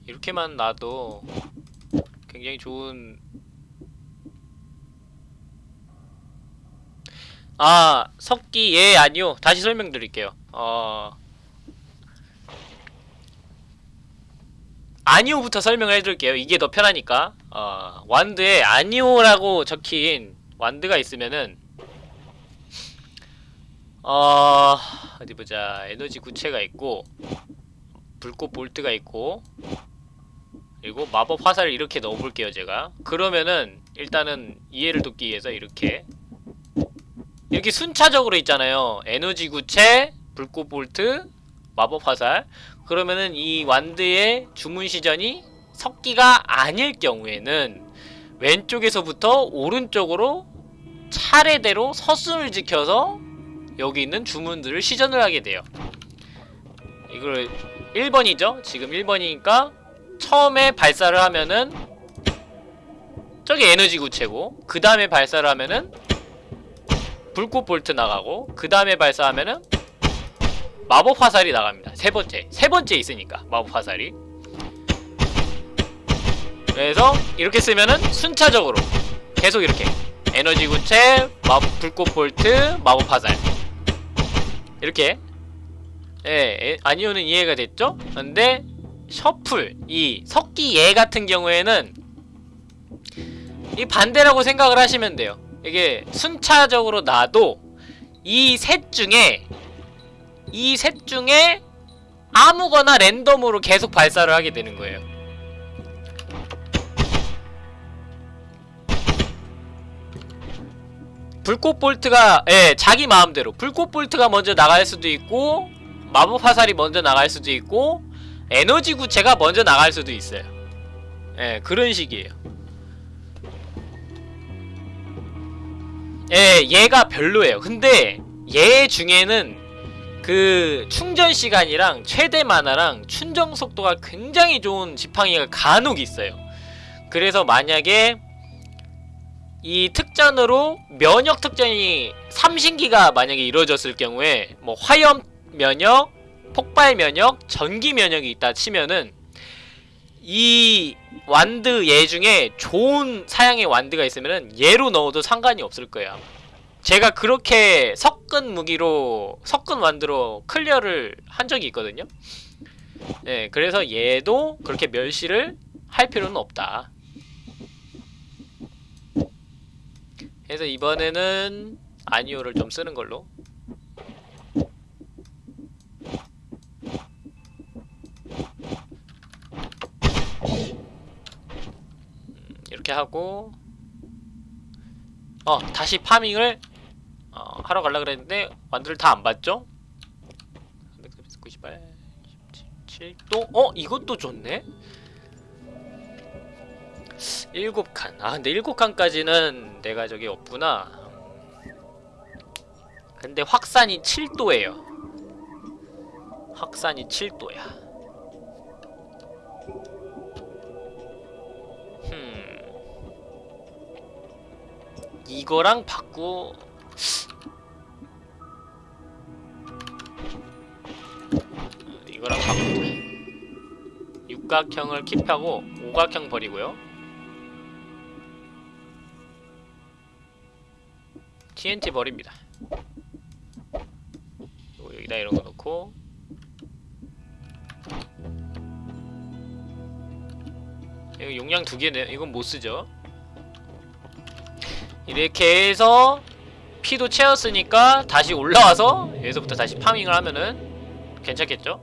Speaker 1: 이렇게만 놔도 굉장히 좋은 아 석기 예 아니요 다시 설명드릴게요 어 아니오부터 설명을 해드릴게요. 이게 더 편하니까. 어 완드에 아니오라고 적힌 완드가 있으면은 어 어디 보자. 에너지 구체가 있고 불꽃 볼트가 있고 그리고 마법 화살을 이렇게 넣어볼게요 제가. 그러면은 일단은 이해를 돕기 위해서 이렇게. 이렇게 순차적으로 있잖아요. 에너지 구체 불꽃 볼트 마법 화살 그러면은 이 완드의 주문 시전이 석기가 아닐 경우에는 왼쪽에서부터 오른쪽으로 차례대로 서순을 지켜서 여기 있는 주문들을 시전을 하게 돼요. 이걸 1번이죠? 지금 1번이니까 처음에 발사를 하면은 저기 에너지 구체고 그 다음에 발사를 하면은 불꽃 볼트 나가고 그 다음에 발사하면은 마법 화살이 나갑니다. 세 번째. 세 번째 있으니까 마법 화살이. 그래서 이렇게 쓰면은 순차적으로 계속 이렇게 에너지 구체 마 불꽃 볼트 마법 화살. 이렇게. 예, 에, 아니오는 이해가 됐죠? 근데 셔플 이 석기 얘 같은 경우에는 이 반대라고 생각을 하시면 돼요. 이게 순차적으로 놔도 이 셋 중에 이 셋 중에 아무거나 랜덤으로 계속 발사를 하게 되는 거예요. 불꽃 볼트가 예 자기 마음대로. 불꽃 볼트가 먼저 나갈 수도 있고 마법 화살이 먼저 나갈 수도 있고 에너지 구체가 먼저 나갈 수도 있어요. 예 그런 식이에요. 예 얘가 별로예요. 근데 얘 중에는 그 충전 시간이랑 최대 만화랑 충전 속도가 굉장히 좋은 지팡이가 간혹 있어요. 그래서 만약에 이 특전으로 면역 특전이 삼신기가 만약에 이루어졌을 경우에 뭐 화염 면역, 폭발 면역, 전기 면역이 있다 치면은 이 완드 얘 중에 좋은 사양의 완드가 있으면은 얘로 넣어도 상관이 없을 거예요. 아마. 제가 그렇게 섞은 무기로 섞은 완드로 클리어를 한 적이 있거든요. 네, 그래서 얘도 그렇게 멸시를 할 필요는 없다. 그래서 이번에는 아니오를 좀 쓰는 걸로. 음, 이렇게 하고 어 다시 파밍을 어, 하러 가려 그랬는데 완두를 다 안 봤죠? 398 17도 어? 이것도 좋네. 7칸. 아 근데 7칸까지는 내가 저기 없구나. 근데 확산이 7도예요. 확산이 7도야. 흠. 이거랑 바꾸 이거랑 바꾸자 육각형을 킵하고 오각형 버리고요 TNT 버립니다. 여기다 이런 거 넣고 이거 용량 두 개네. 이건 못 쓰죠. 이렇게 해서 피도 채웠으니까 다시 올라와서 여기서부터 다시 파밍을 하면은 괜찮겠죠?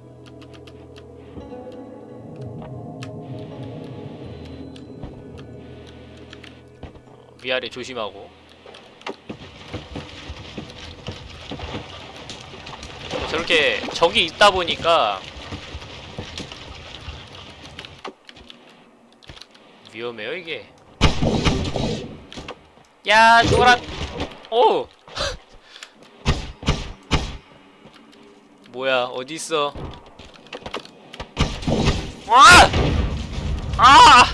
Speaker 1: 어, 위아래 조심하고. 저렇게 적이 있다 보니까 위험해요 이게. 야 죽어라 오 뭐야 어디 있어 아! 아!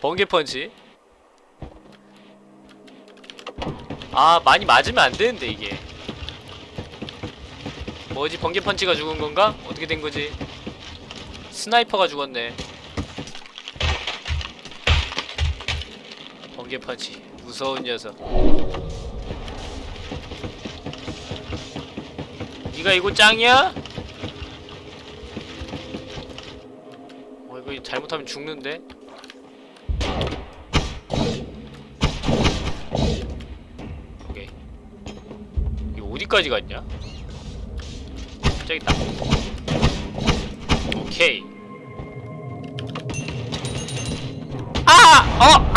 Speaker 1: 번개 펀치 아 많이 맞으면 안 되는데 이게 뭐지 번개 펀치가 죽은 건가? 어떻게 된 거지? sniper가 죽었네. 번개 펀치 무서운 녀석. 네가 이거 짱이야? 어 이거 잘못하면 죽는데. 오케이. 이거 어디까지 갔냐? 저기 있다. 오케이. 아! 어!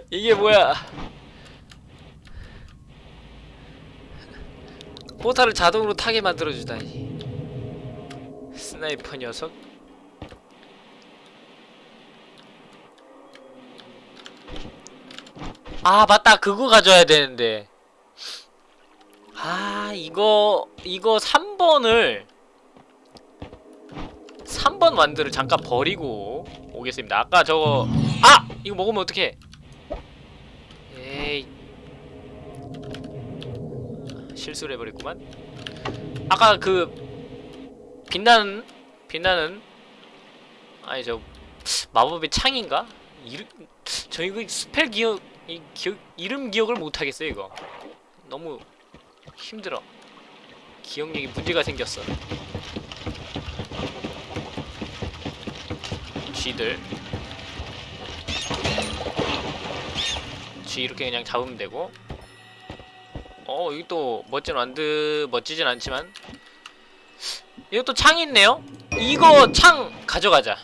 Speaker 1: 이게 뭐야? portal을 자동으로 타게 만들어주다니. sniper 녀석. 아 맞다 그거 가져야 되는데 아 이거 이거 3번을 3번 완드를 잠깐 버리고 오겠습니다 아까 저거 아! 이거 먹으면 어떡해 에이 실수를 해버렸구만. 아까 그 빛나는 빛나는 아니 저 마법의 창인가? 이름 저 이거 spell 기억 이 기억 이름 기억을 못 하겠어요 이거. 너무 힘들어. 기억력이 문제가 생겼어. 쥐들. 쥐 이렇게 그냥 잡으면 되고 어 여기 또 멋진 wand 멋지진 않지만. 이것도 창 있네요? 이거 창 가져가자.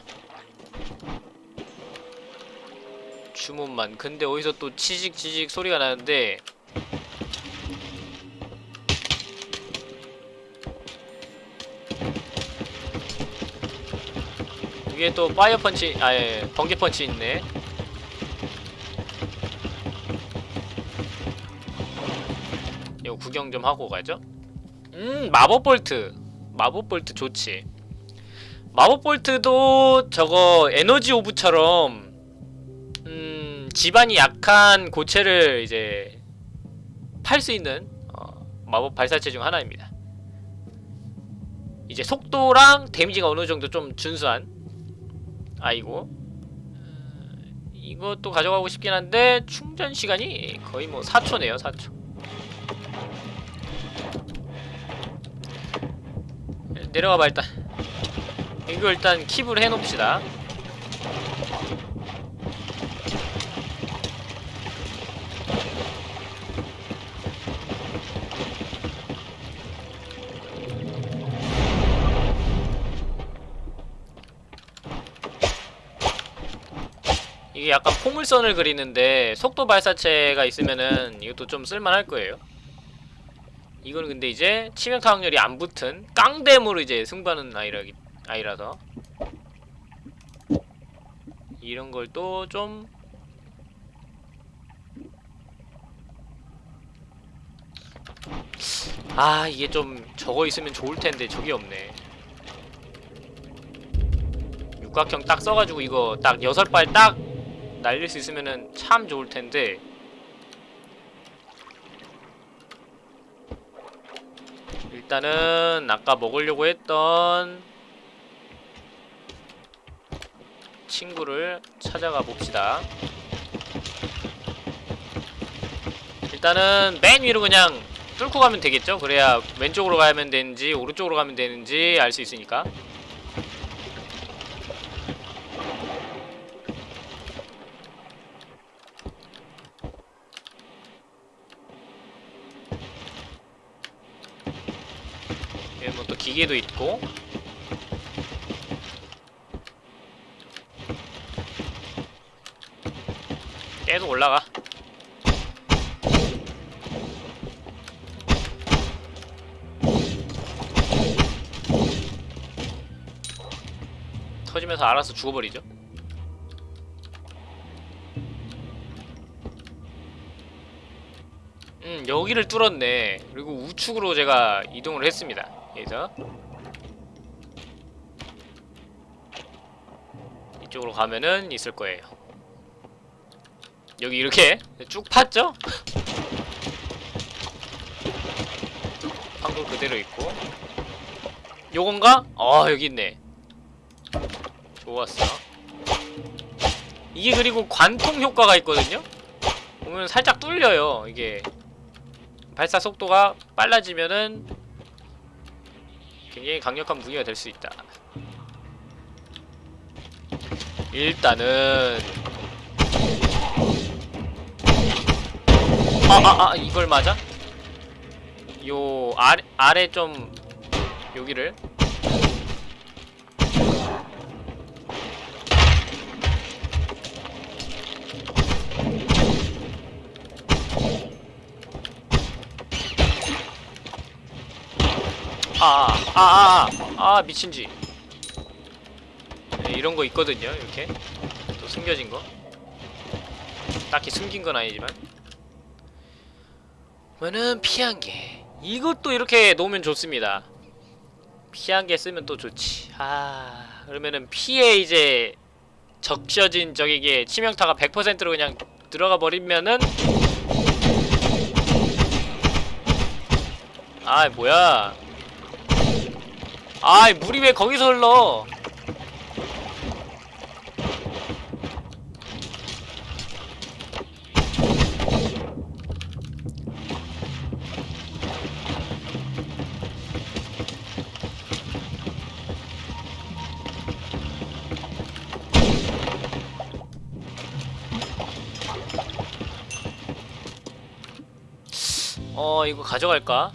Speaker 1: 주문만. 근데 어디서 또 치직치직 소리가 나는데. 위에 또 파이어 펀치 아예 번개 펀치 있네 구경 좀 하고 가죠. 음 마법 볼트 마법 볼트 좋지. 마법 볼트도 저거 에너지 orb처럼 음 지반이 약한 고체를 이제 팔 수 있는 어, 마법 발사체 중 하나입니다. 이제 속도랑 데미지가 어느 정도 좀 준수한 아이고 음, 이것도 가져가고 싶긴 한데 충전 시간이 거의 뭐 4초네요 4초 내려가봐 일단 이거 일단 킵을 해놓읍시다 이게 약간 포물선을 그리는데 속도 발사체가 있으면은 이것도 좀 쓸만할 거예요. 이거는 근데 이제 치명타 확률이 안 붙은 깡댐으로 이제 승부하는 아이라, 아이라서 이런 걸 또 좀 아, 이게 좀 저거 있으면 좋을 텐데 저게 없네. 육각형 딱 써가지고 이거 딱 여섯 발 딱 날릴 수 있으면은 참 좋을 텐데 일단은 아까 먹으려고 했던 친구를 찾아가 봅시다. 일단은 맨 위로 그냥 뚫고 가면 되겠죠? 그래야 왼쪽으로 가면 되는지 오른쪽으로 가면 되는지 알 수 있으니까. 여기 기계도 있고. 계속 올라가. 터지면서 알아서 죽어버리죠? 음 여기를 뚫었네. 그리고 우측으로 제가 이동을 했습니다. 여기서 이쪽으로 가면은 있을 거예요 여기 이렇게 쭉 팠죠? 판거 그대로 있고 요건가? 아 여기 있네 좋았어 이게 그리고 관통 효과가 있거든요? 보면 살짝 뚫려요 이게 발사 속도가 빨라지면은 굉장히 강력한 무기가 될 수 있다. 일단은 아아 아 아, 이걸 맞아? 요 아래 아래 좀 여기를 아, 아, 아, 아, 아, 미친지. 네, 이런 거 있거든요, 이렇게. 또 숨겨진 거. 딱히 숨긴 건 아니지만. 그러면은 피한 개. 이것도 이렇게 놓으면 좋습니다. 피한 개 쓰면 또 좋지. 아, 그러면은 피에 이제 적셔진 적에게 치명타가 100%로 그냥 들어가 버리면은 아, 뭐야. 아이 물이 왜 거기서 흘러 어 이거 가져갈까?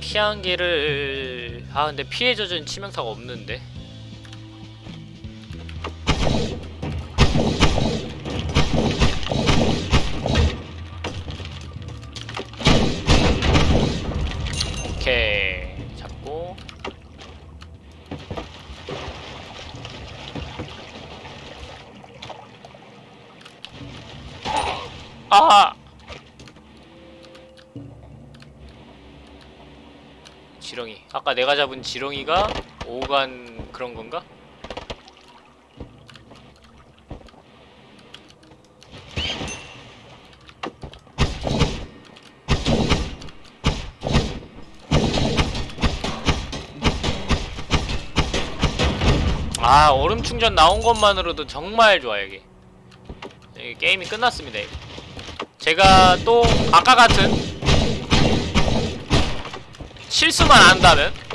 Speaker 1: 피한 개를 아 근데 피해 젖은 치명타가 없는데 내가 잡은 지렁이가 오간 그런 건가? 아 얼음 충전 나온 것만으로도 정말 좋아 여기 여기 게임이 끝났습니다 이거. 제가 또 아까 같은 실수만 안 한다면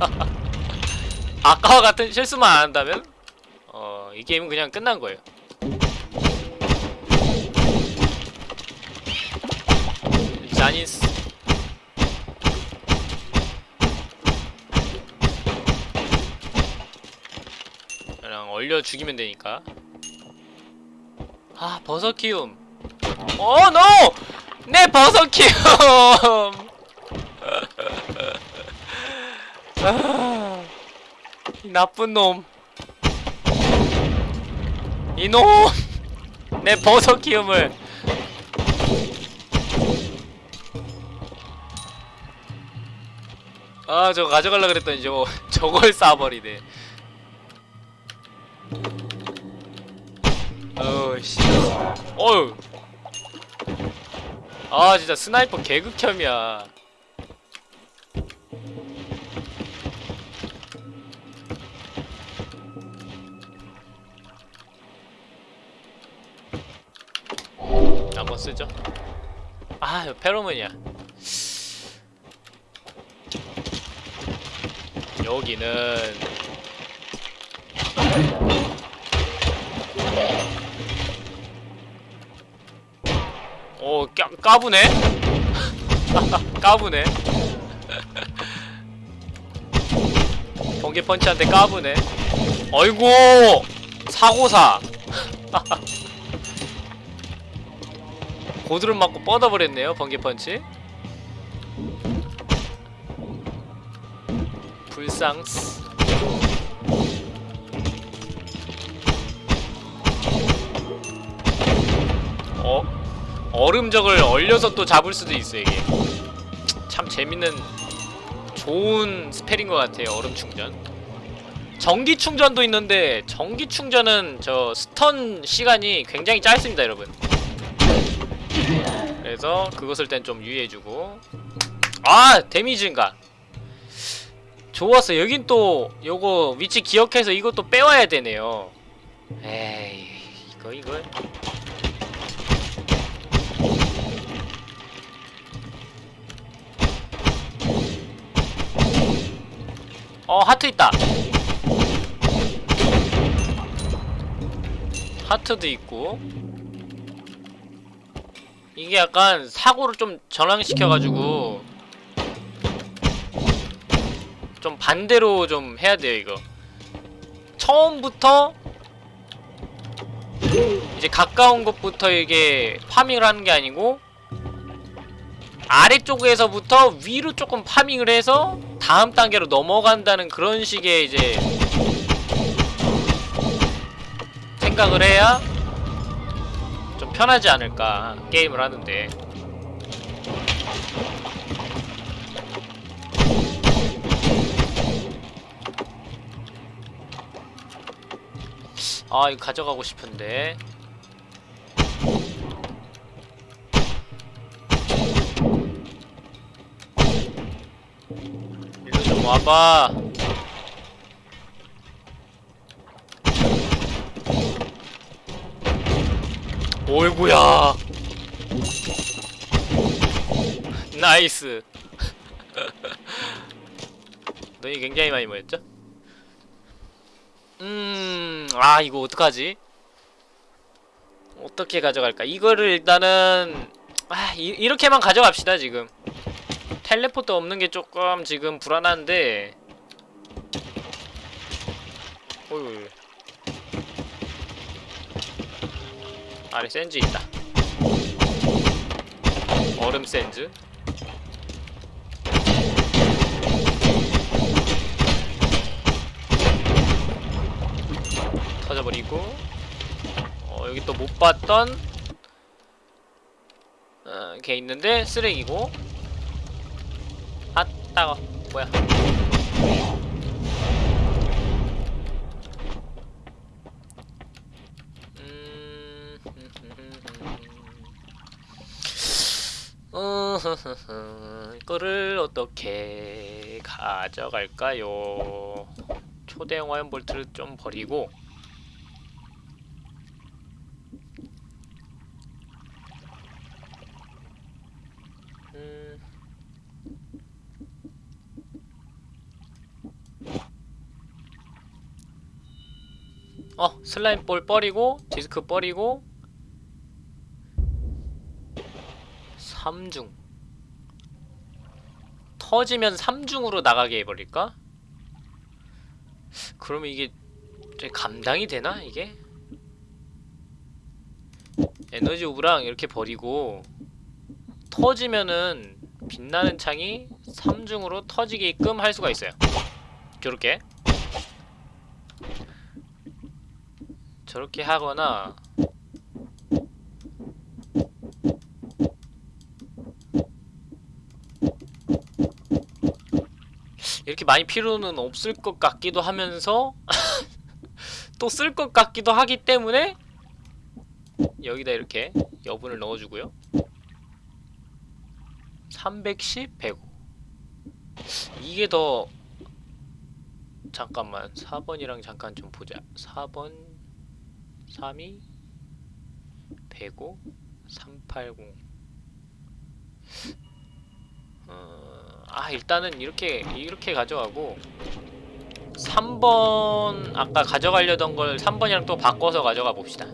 Speaker 1: 아까와 같은 실수만 안 한다면? 어, 이 게임은 그냥 끝난 거예요. 자니스. 그냥 얼려 죽이면 되니까. 아 버섯 키움. 어 노! 내 버섯 키움 아, 이 나쁜 놈. 이놈! 내 버섯 키움을. 아 저거 가져갈라 그랬더니 저거 저걸 쏴버리네. 어우 씨. 어휴. 아 진짜 스나이퍼 개극혐이야 한번 쓰죠? 아 페로몬이야. 여기는 오 까, 까부네? 까부네. 번개 펀치한테 까부네. 어이구! 사고사 고드름 맞고 뻗어버렸네요 번개 펀치. 불상스 어? 얼음적을 얼려서 또 잡을 수도 있어 이게. 참 재밌는 좋은 spell인 것 같아요 얼음 충전. 전기 충전도 있는데 전기 충전은 저 stun 시간이 굉장히 짧습니다 여러분 그래서 쓸땐좀 유의해주고. 아 데미지 증가 좋았어. 여긴 또 요거 위치 기억해서 이것도 빼와야 되네요. 에이 이거 이거 어 하트 있다. 하트도 있고 이게 약간 사고를 좀 전환시켜가지고 좀 반대로 좀 해야 돼요 이거. 처음부터 이제 가까운 곳부터 이게 파밍을 하는 게 아니고 아래쪽에서부터 위로 조금 파밍을 해서 다음 단계로 넘어간다는 그런 식의 이제 생각을 해야 좀 편하지 않을까 게임을 하는데. 아 이거 가져가고 싶은데. 일로 좀 와봐 오이구야 나이스 너희 굉장히 많이 모였죠? 음... 아 이거 어떡하지? 어떻게 가져갈까? 이거를 일단은 아 이, 이렇게만 가져갑시다 지금 텔레포트 없는 게 조금 지금 불안한데 어이 아래 센즈 있다. 얼음 센즈. 터져버리고. 어 여기 또 못 봤던 어, 걔 있는데 쓰레기고. 아 따가 뭐야 음, 어허허허, 이거를 어떻게 가져갈까요? 초대형 화염 볼트를 좀 버리고 음. 어 슬라임 볼 버리고 디스크 버리고 3중 터지면 3중으로 나가게 해버릴까? 그러면 이게 좀 감당이 되나 이게? 에너지 오브랑 이렇게 버리고 터지면은 빛나는 창이 3중으로 터지게끔 할 수가 있어요 저렇게 저렇게 하거나 이렇게 많이 필요는 없을 것 같기도 하면서 또 쓸 것 같기도 하기 때문에 여기다 이렇게 여분을 넣어주고요. 310, 105 이게 더 잠깐만 4번이랑 잠깐 좀 보자. 4번 32 105 380 어, 아 일단은 이렇게 이렇게 가져가고 3번 아까 가져가려던 걸 3번이랑 또 바꿔서 가져가 봅시다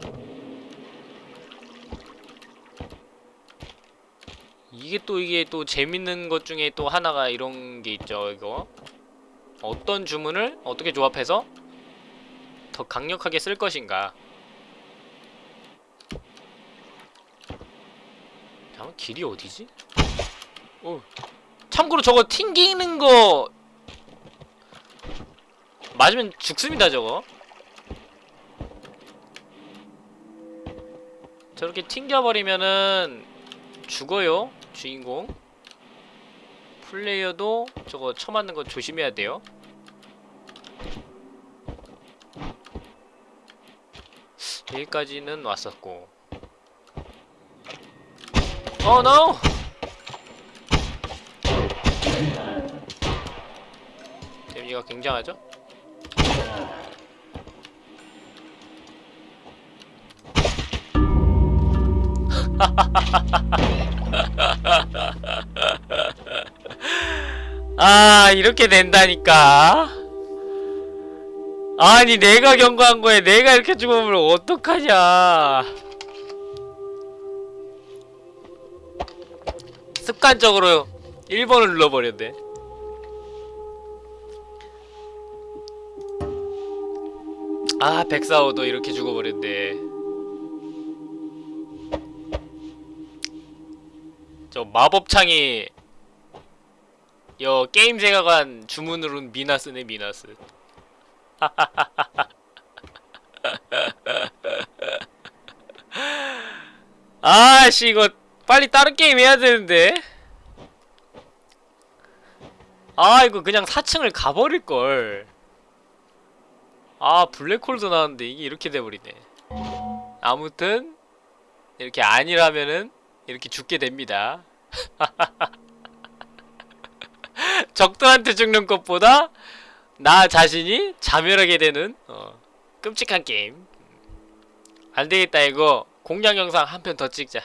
Speaker 1: 이게 또 이게 또 재밌는 것 중에 또 하나가 이런 게 있죠 이거 어떤 주문을 어떻게 조합해서 더 강력하게 쓸 것인가 잠깐 길이 어디지? 어. 참고로 저거 튕기는 거 맞으면 죽습니다 저거. 저렇게 튕겨버리면은 죽어요 주인공. 플레이어도 저거 쳐맞는 거 조심해야 돼요. 여기까지는 왔었고. 어 노! 데미지가 굉장하죠? 아 이렇게 된다니까. 아니 내가 경고한 거에 내가 이렇게 죽으면 어떡하냐. 습관적으로 1번을 눌러버렸네 아 백사오도 이렇게 죽어버렸네. 저 마법창이 여 게임 세가관 주문으로는 미나스네 미나스. 아씨 이거 빨리 다른 게임 해야 되는데. 아 이거 그냥 4층을 가버릴걸 아 블랙홀도 나왔는데 이게 이렇게 돼버리네. 아무튼 이렇게 아니라면은 이렇게 죽게 됩니다. 적들한테 죽는 것보다 나 자신이 자멸하게 되는 어, 끔찍한 게임. 안되겠다 이거. 공략 영상 한 편 더 찍자